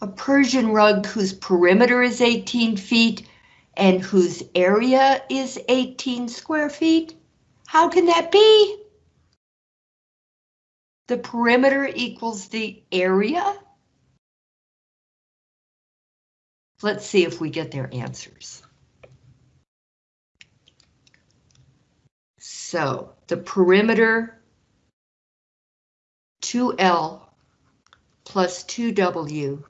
a Persian rug whose perimeter is 18 feet and whose area is 18 square feet? How can that be? The perimeter equals the area? Let's see if we get their answers. So the perimeter 2L plus 2W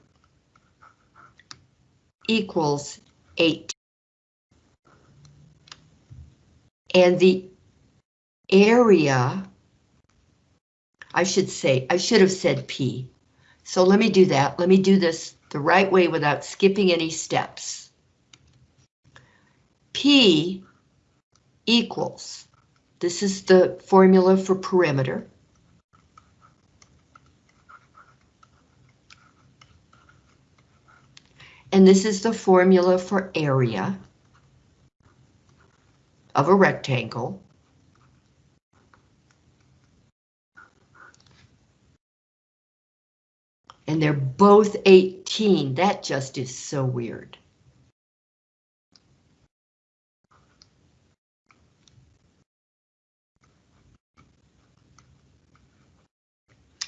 equals 8. And the area, I should say, I should have said P. So let me do that. Let me do this the right way without skipping any steps. P equals, this is the formula for perimeter. And this is the formula for area of a rectangle. And they're both 18. That just is so weird.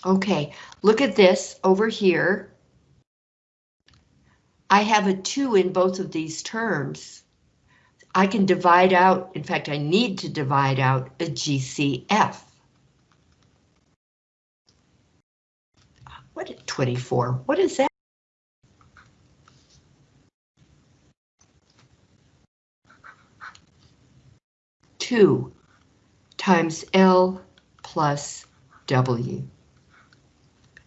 Okay, look at this over here. I have a 2 in both of these terms. I can divide out, in fact, I need to divide out a GCF. What is 24? What is that? Two times L plus W.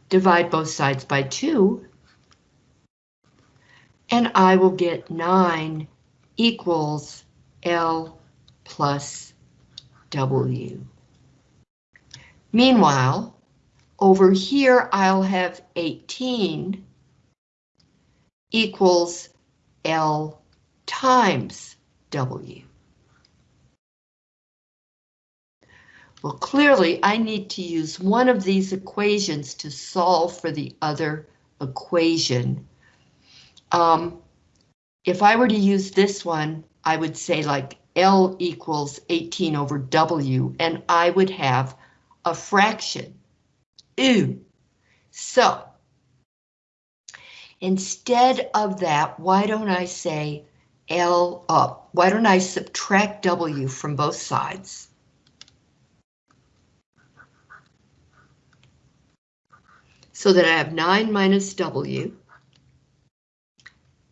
Divide both sides by two. And I will get nine equals L plus W. Meanwhile, over here I'll have 18 equals L times W. Well, clearly I need to use one of these equations to solve for the other equation. Um, if I were to use this one, I would say like L equals 18 over W, and I would have a fraction. Ooh. So, instead of that, why don't I say L up? Why don't I subtract W from both sides? So that I have 9 minus W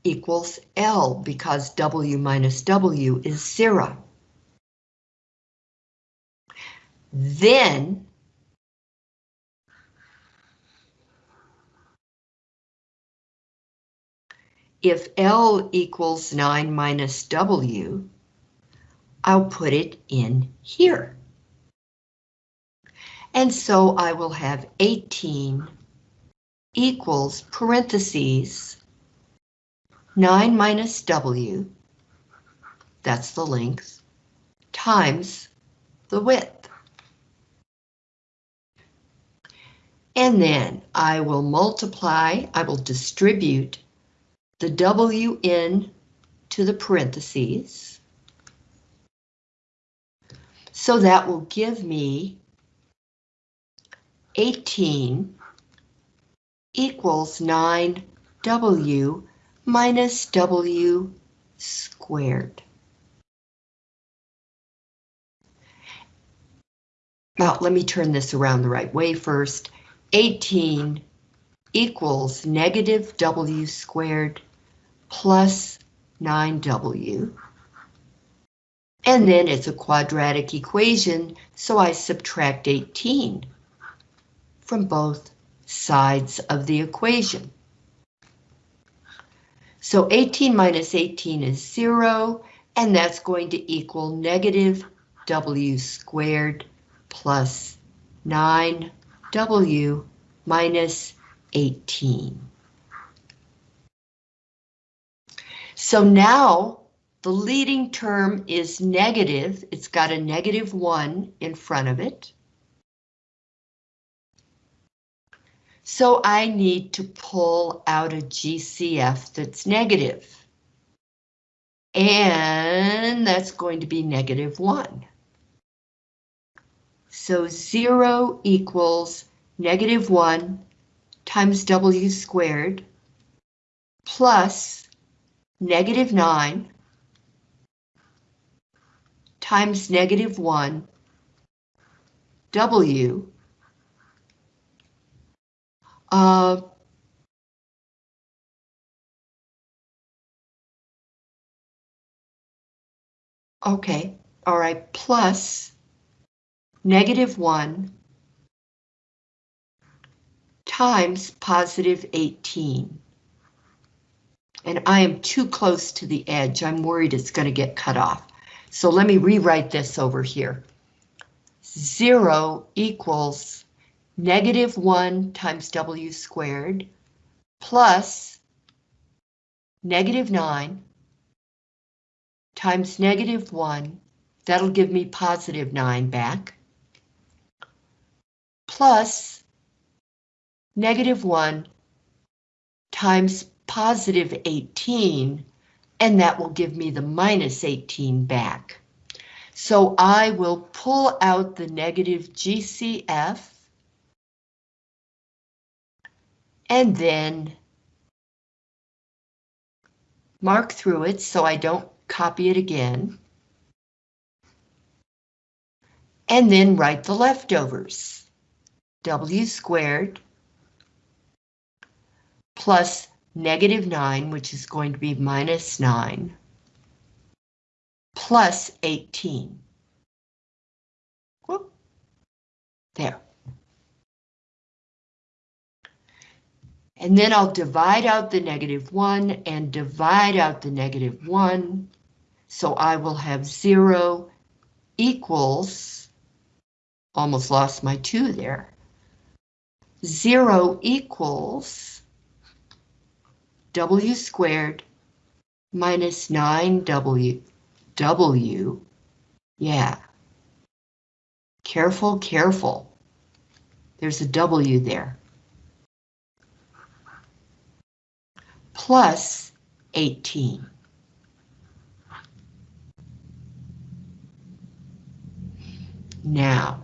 equals L because W minus W is zero. Then if L equals 9 minus W, I'll put it in here. And so I will have 18 equals parentheses 9 minus W, that's the length, times the width. And then I will multiply, I will distribute the W in to the parentheses. So that will give me 18 equals 9W minus W squared. Now, let me turn this around the right way first. 18 equals negative W squared plus 9W. And then it's a quadratic equation, so I subtract 18 from both sides of the equation. So 18 minus 18 is 0, and that's going to equal negative w squared plus 9w minus 18. So now the leading term is negative. It's got a negative 1 in front of it. So I need to pull out a GCF that's negative. And that's going to be negative 1. So 0 equals negative 1 times w squared plus negative 9 times negative 1 w uh, okay, all right, plus negative 1 times positive 18. And I am too close to the edge. I'm worried it's going to get cut off. So let me rewrite this over here. 0 equals negative 1 times w squared plus negative 9 times negative 1. That'll give me positive 9 back. Plus negative 1 times positive 18, and that will give me the minus 18 back. So I will pull out the negative GCF, and then mark through it so I don't copy it again. And then write the leftovers. W squared plus negative 9, which is going to be minus 9, plus 18. Whoop. There. And then I'll divide out the negative 1 and divide out the negative 1. So I will have 0 equals, almost lost my 2 there, 0 equals w squared minus 9w, w, yeah. Careful, careful. There's a w there. Plus 18. Now,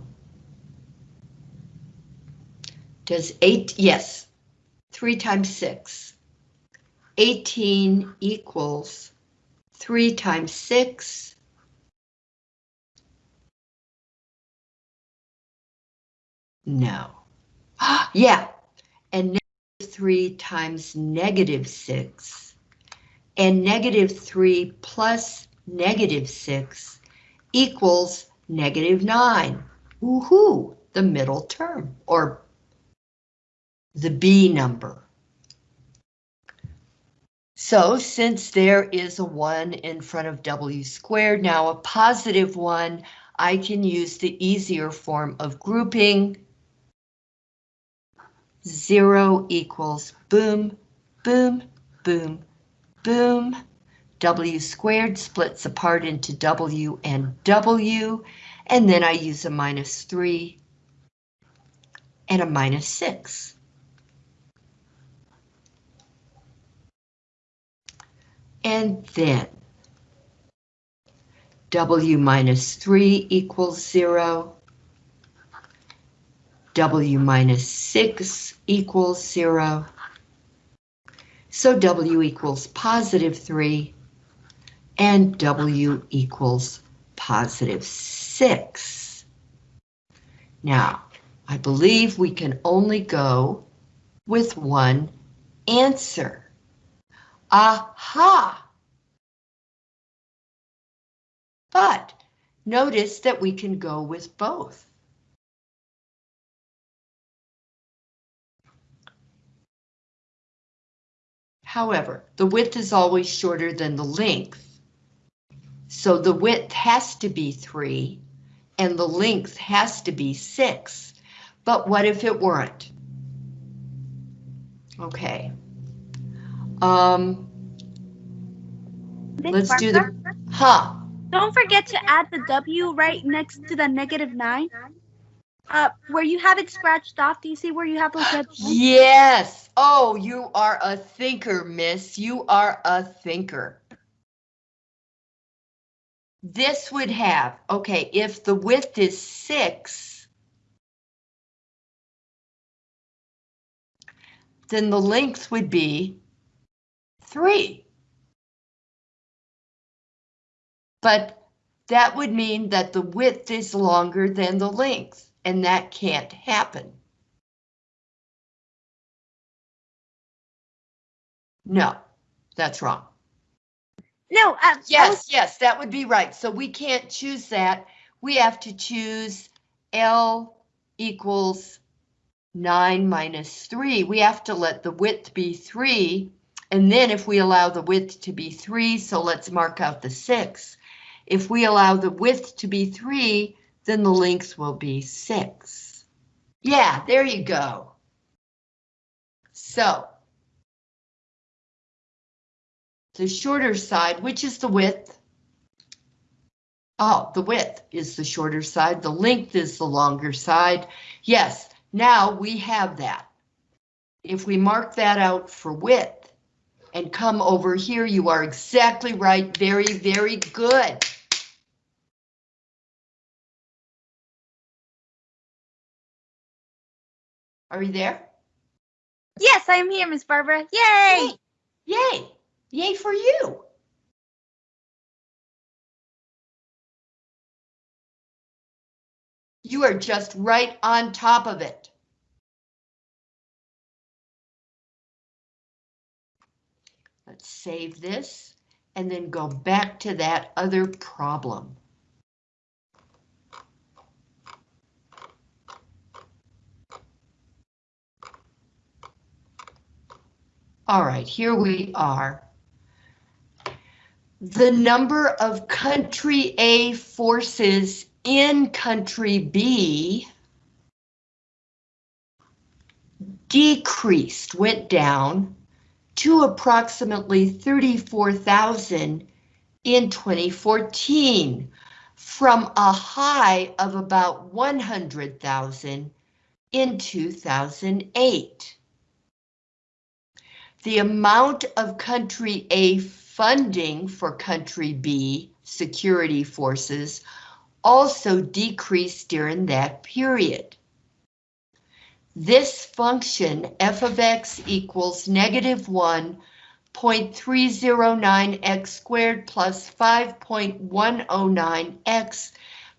does 8, yes, 3 times 6. 18 equals 3 times 6. No. [GASPS] yeah, and negative 3 times negative 6. And negative 3 plus negative 6 equals negative 9. Woohoo! The middle term, or the B number. So since there is a 1 in front of w squared, now a positive 1, I can use the easier form of grouping. 0 equals boom, boom, boom, boom. w squared splits apart into w and w, and then I use a minus 3 and a minus 6. And then W minus 3 equals 0. W minus 6 equals 0. So W equals positive 3 and W equals positive 6. Now, I believe we can only go with one answer. Aha! But notice that we can go with both. However, the width is always shorter than the length. So the width has to be 3 and the length has to be 6. But what if it weren't? Okay. Um, let's do the, huh? Don't forget to add the W right next to the negative 9. Uh, where you have it scratched off, do you see where you have those red? [GASPS] Yes. Oh, you are a thinker, miss. You are a thinker. This would have, okay, if the width is six, then the length would be three. But that would mean that the width is longer than the length, and that can't happen. No, that's wrong. No, uh, Yes, yes, that would be right. So we can't choose that. We have to choose L equals 9 minus 3. We have to let the width be 3 And then if we allow the width to be three, so let's mark out the six. If we allow the width to be three, then the length will be six. Yeah, there you go. So. The shorter side, which is the width? Oh, the width is the shorter side, the length is the longer side. Yes, now we have that. If we mark that out for width and come over here, you are exactly right. Very, very good. Are you there? Yes, I am here, Miss Barbara. Yay! Yay! Yay for you! You are just right on top of it. Let's save this and then go back to that other problem. All right, here we are. The number of country A forces in country B decreased, went down to approximately 34,000 in 2014 from a high of about 100,000 in 2008. The amount of country A funding for country B security forces also decreased during that period. This function f of x equals negative 1.309x squared plus 5.109x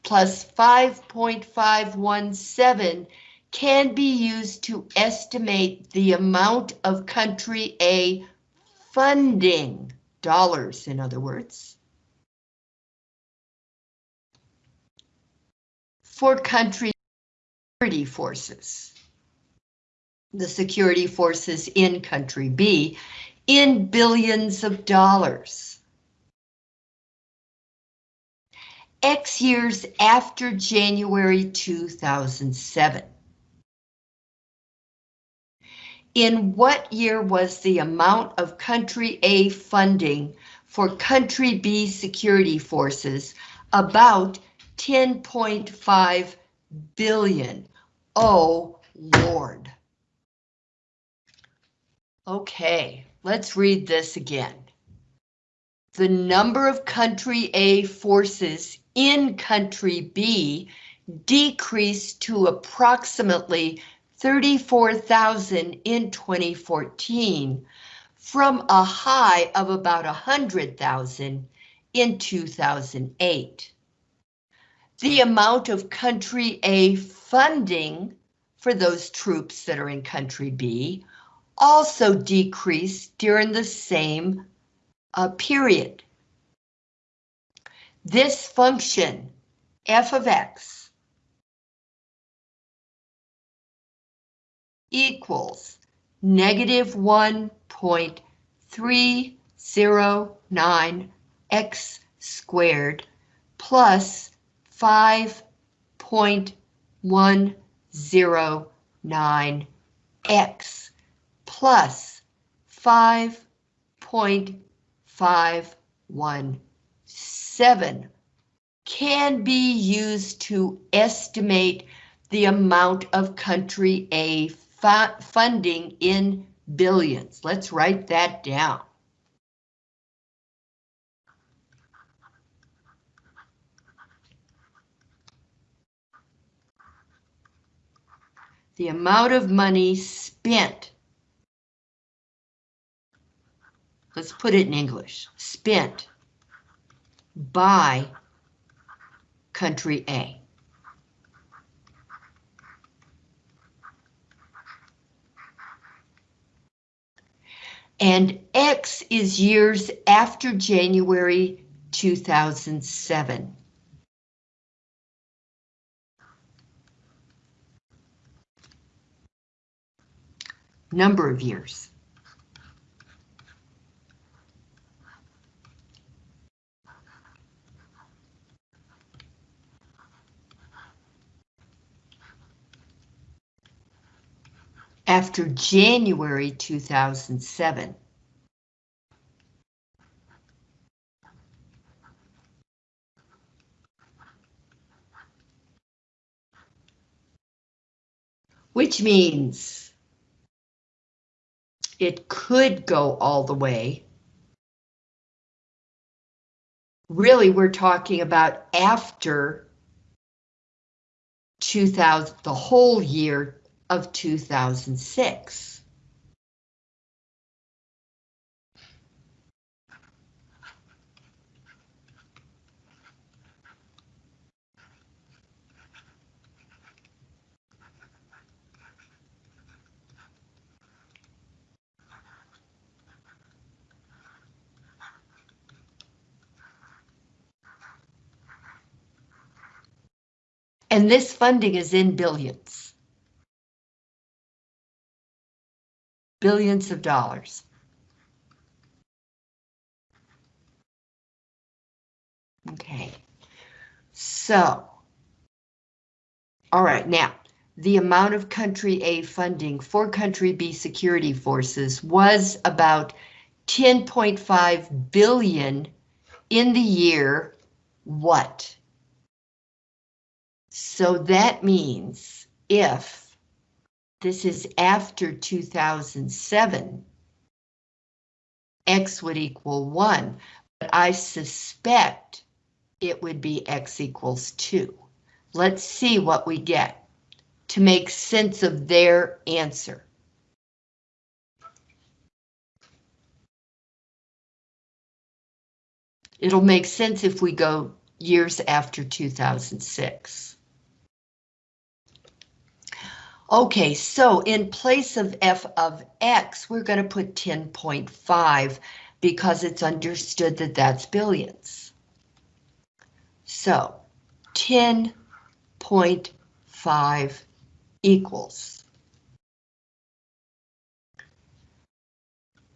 plus 5.517 can be used to estimate the amount of country A funding, dollars in other words, for country security forces. The security forces in country B in billions of dollars. X years after January 2007. In what year was the amount of country A funding for country B security forces about 10.5 billion? Oh, Lord. Okay, let's read this again. The number of country A forces in country B decreased to approximately 34,000 in 2014 from a high of about 100,000 in 2008. The amount of country A funding for those troops that are in country B also decreased during the same uh, period. This function, f of x, equals negative 1.309 x squared plus 5.109 x plus 5.517 can be used to estimate the amount of country A funding in billions. Let's write that down. The amount of money spent. Let's put it in English. Spent by country A. and X is years after January 2007. Number of years. After January 2007. Which means it could go all the way. Really, we're talking about after 2000, the whole year of 2006. And this funding is in billions. Billions of dollars. Okay, so. All right, now, the amount of country A funding for country B security forces was about 10.5 billion in the year what? So that means if this is after 2007, X would equal one, but I suspect it would be X equals two. Let's see what we get to make sense of their answer. It'll make sense if we go years after 2006. Okay, so in place of f of x, we're going to put 10.5 because it's understood that that's billions. So 10.5 equals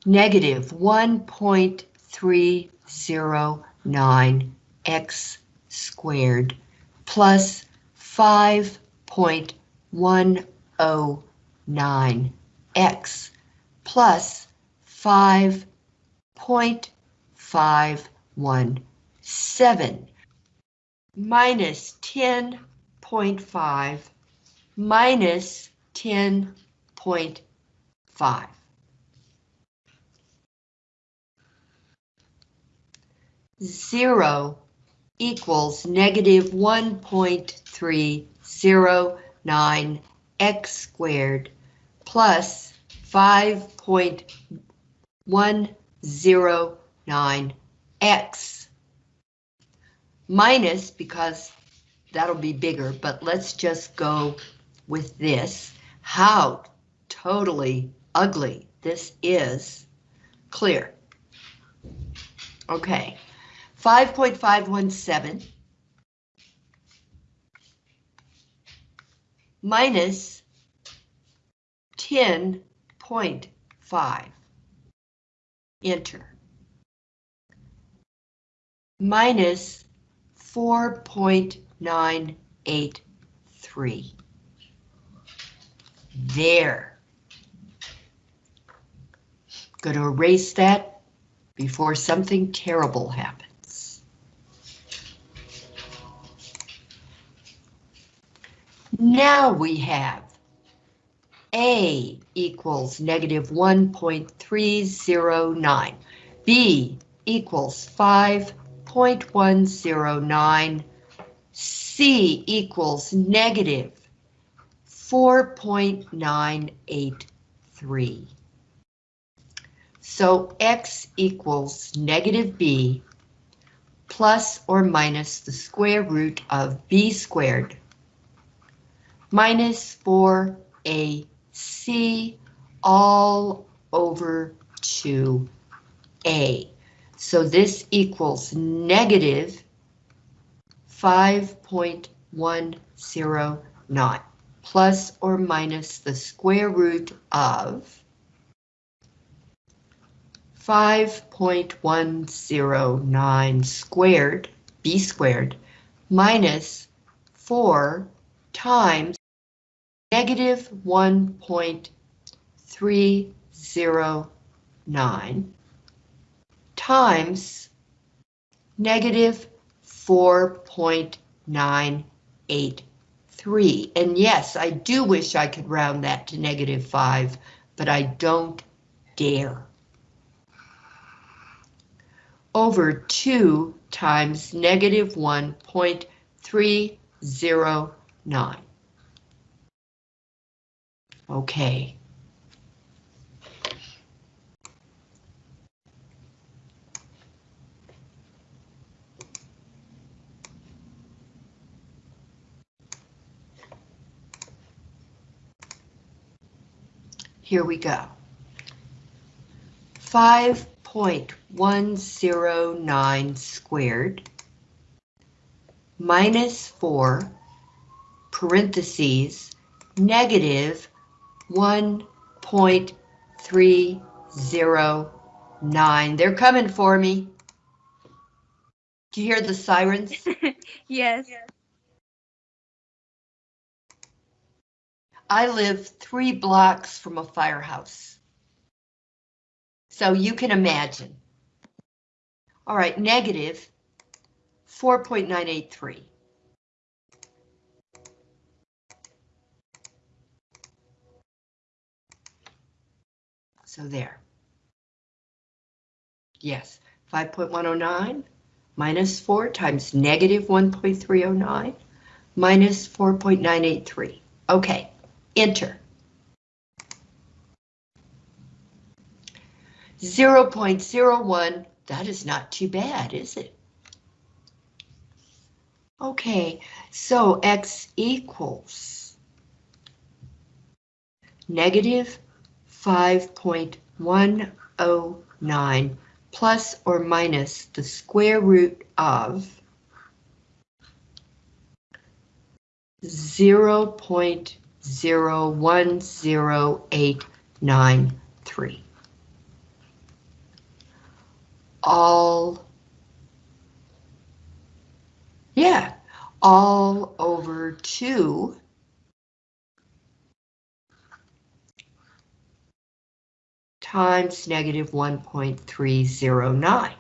negative 1.309 x squared plus 5.1 0.09 x plus 5.517 minus 10.5 minus 10.5. Zero equals negative 1.309 x squared plus 5.109x minus, because that'll be bigger, but let's just go with this. How totally ugly this is clear. Okay, 5.517 minus 10.5. Enter. Minus 4.983. There. Going to erase that before something terrible happens. Now we have A equals negative 1.309, B equals 5.109, C equals negative 4.983. So X equals negative B plus or minus the square root of B squared minus 4AC all over 2A. So this equals negative 5.109 plus or minus the square root of 5.109 squared, b squared, minus 4 times negative 1.3 2.309 times negative 4.983. And yes, I do wish I could round that to negative 5, but I don't dare. Over 2 times negative 1.309. Okay. Here we go. 5.109 squared minus 4 parentheses negative 1.309. They're coming for me. Do you hear the sirens? [LAUGHS] Yes. I live three blocks from a firehouse. So you can imagine. All right, negative 4.983. So there. Yes, 5.109 minus 4 times negative 1.309 minus 4.983. Okay, enter. 0.01, that is not too bad, is it? Okay, so x equals negative 5.109 plus or minus the square root of 0.010893. All, yeah, all over 2 times negative 1.309.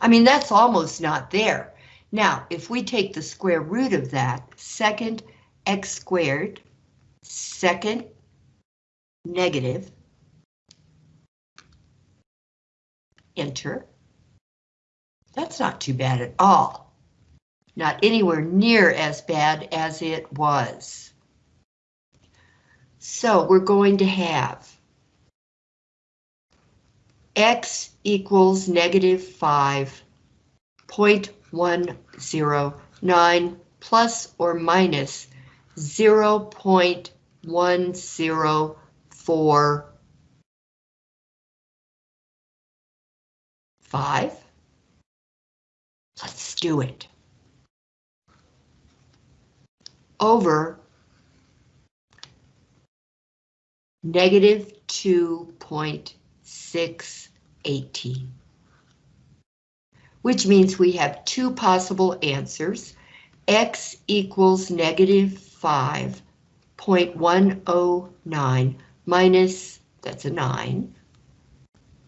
I mean, that's almost not there. Now, if we take the square root of that, second x squared, second negative, enter. That's not too bad at all. Not anywhere near as bad as it was. So we're going to have x equals negative 5.109 plus or minus 0.104 Let's do it. Over negative 2.618. Which means we have two possible answers. X equals negative 5.109 minus, that's a 9,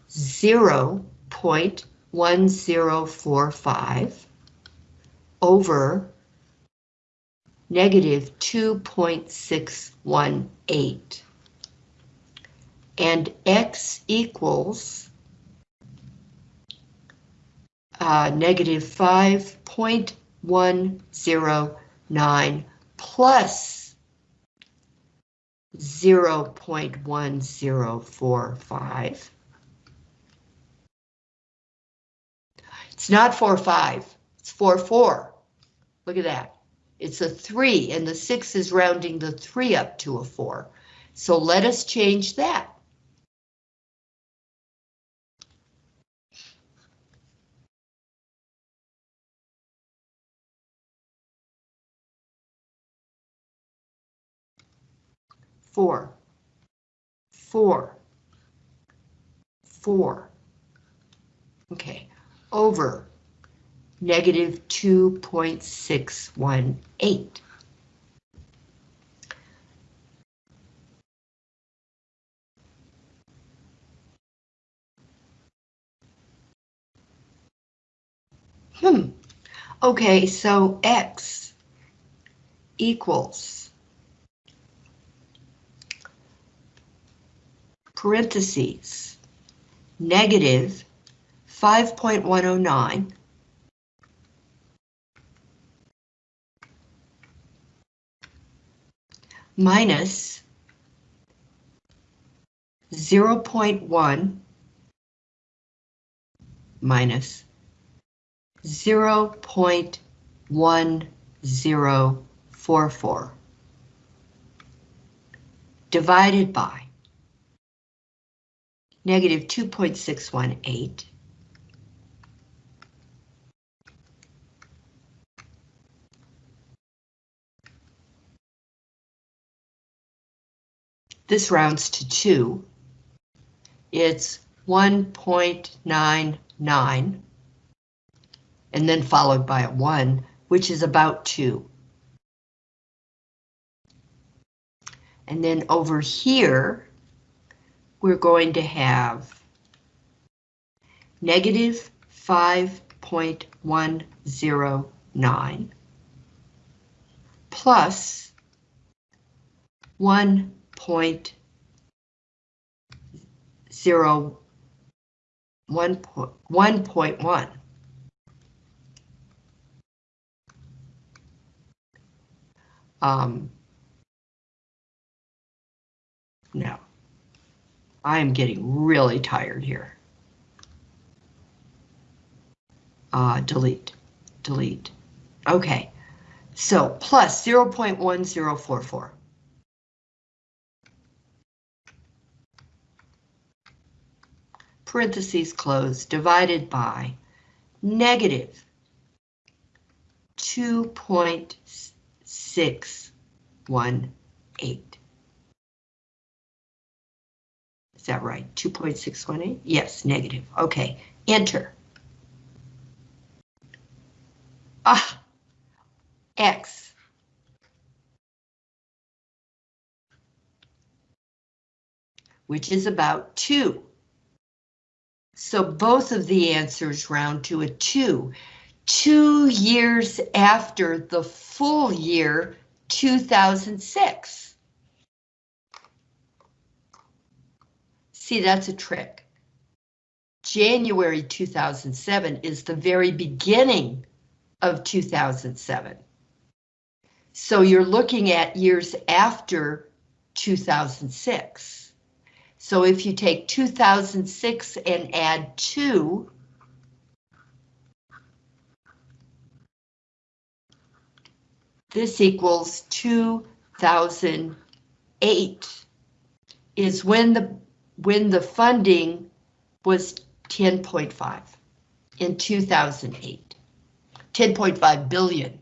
0 0.1045 over negative 2.618. And x equals uh, negative 5.109 plus 0.1045. It's not 4, 5, it's 4, 4. Look at that. It's a 3, and the 6 is rounding the 3 up to a 4. So let us change that. four, four, four. Okay, over negative 2.618. Hmm. Okay, so X equals parentheses negative 5.109 minus 0.1 minus 0.1044 divided by negative 2.618 This rounds to 2. It's 1.99 and then followed by a 1, which is about 2. And then over here, we're going to have negative 5.109 plus 1 point zero one point one point one. Um, no, I am getting really tired here. Uh, delete, delete. Okay, so plus 0.1044. parentheses closed, divided by negative 2.618. that right? 2.618? Yes, negative. Okay, enter. Ah, X. Which is about 2. So both of the answers round to a 2. Two years after the full year 2006. See, that's a trick. January 2007 is the very beginning of 2007. So you're looking at years after 2006. So if you take 2006 and add 2, this equals 2008 is when the when the funding was 10.5 in 2008. 10.5 billion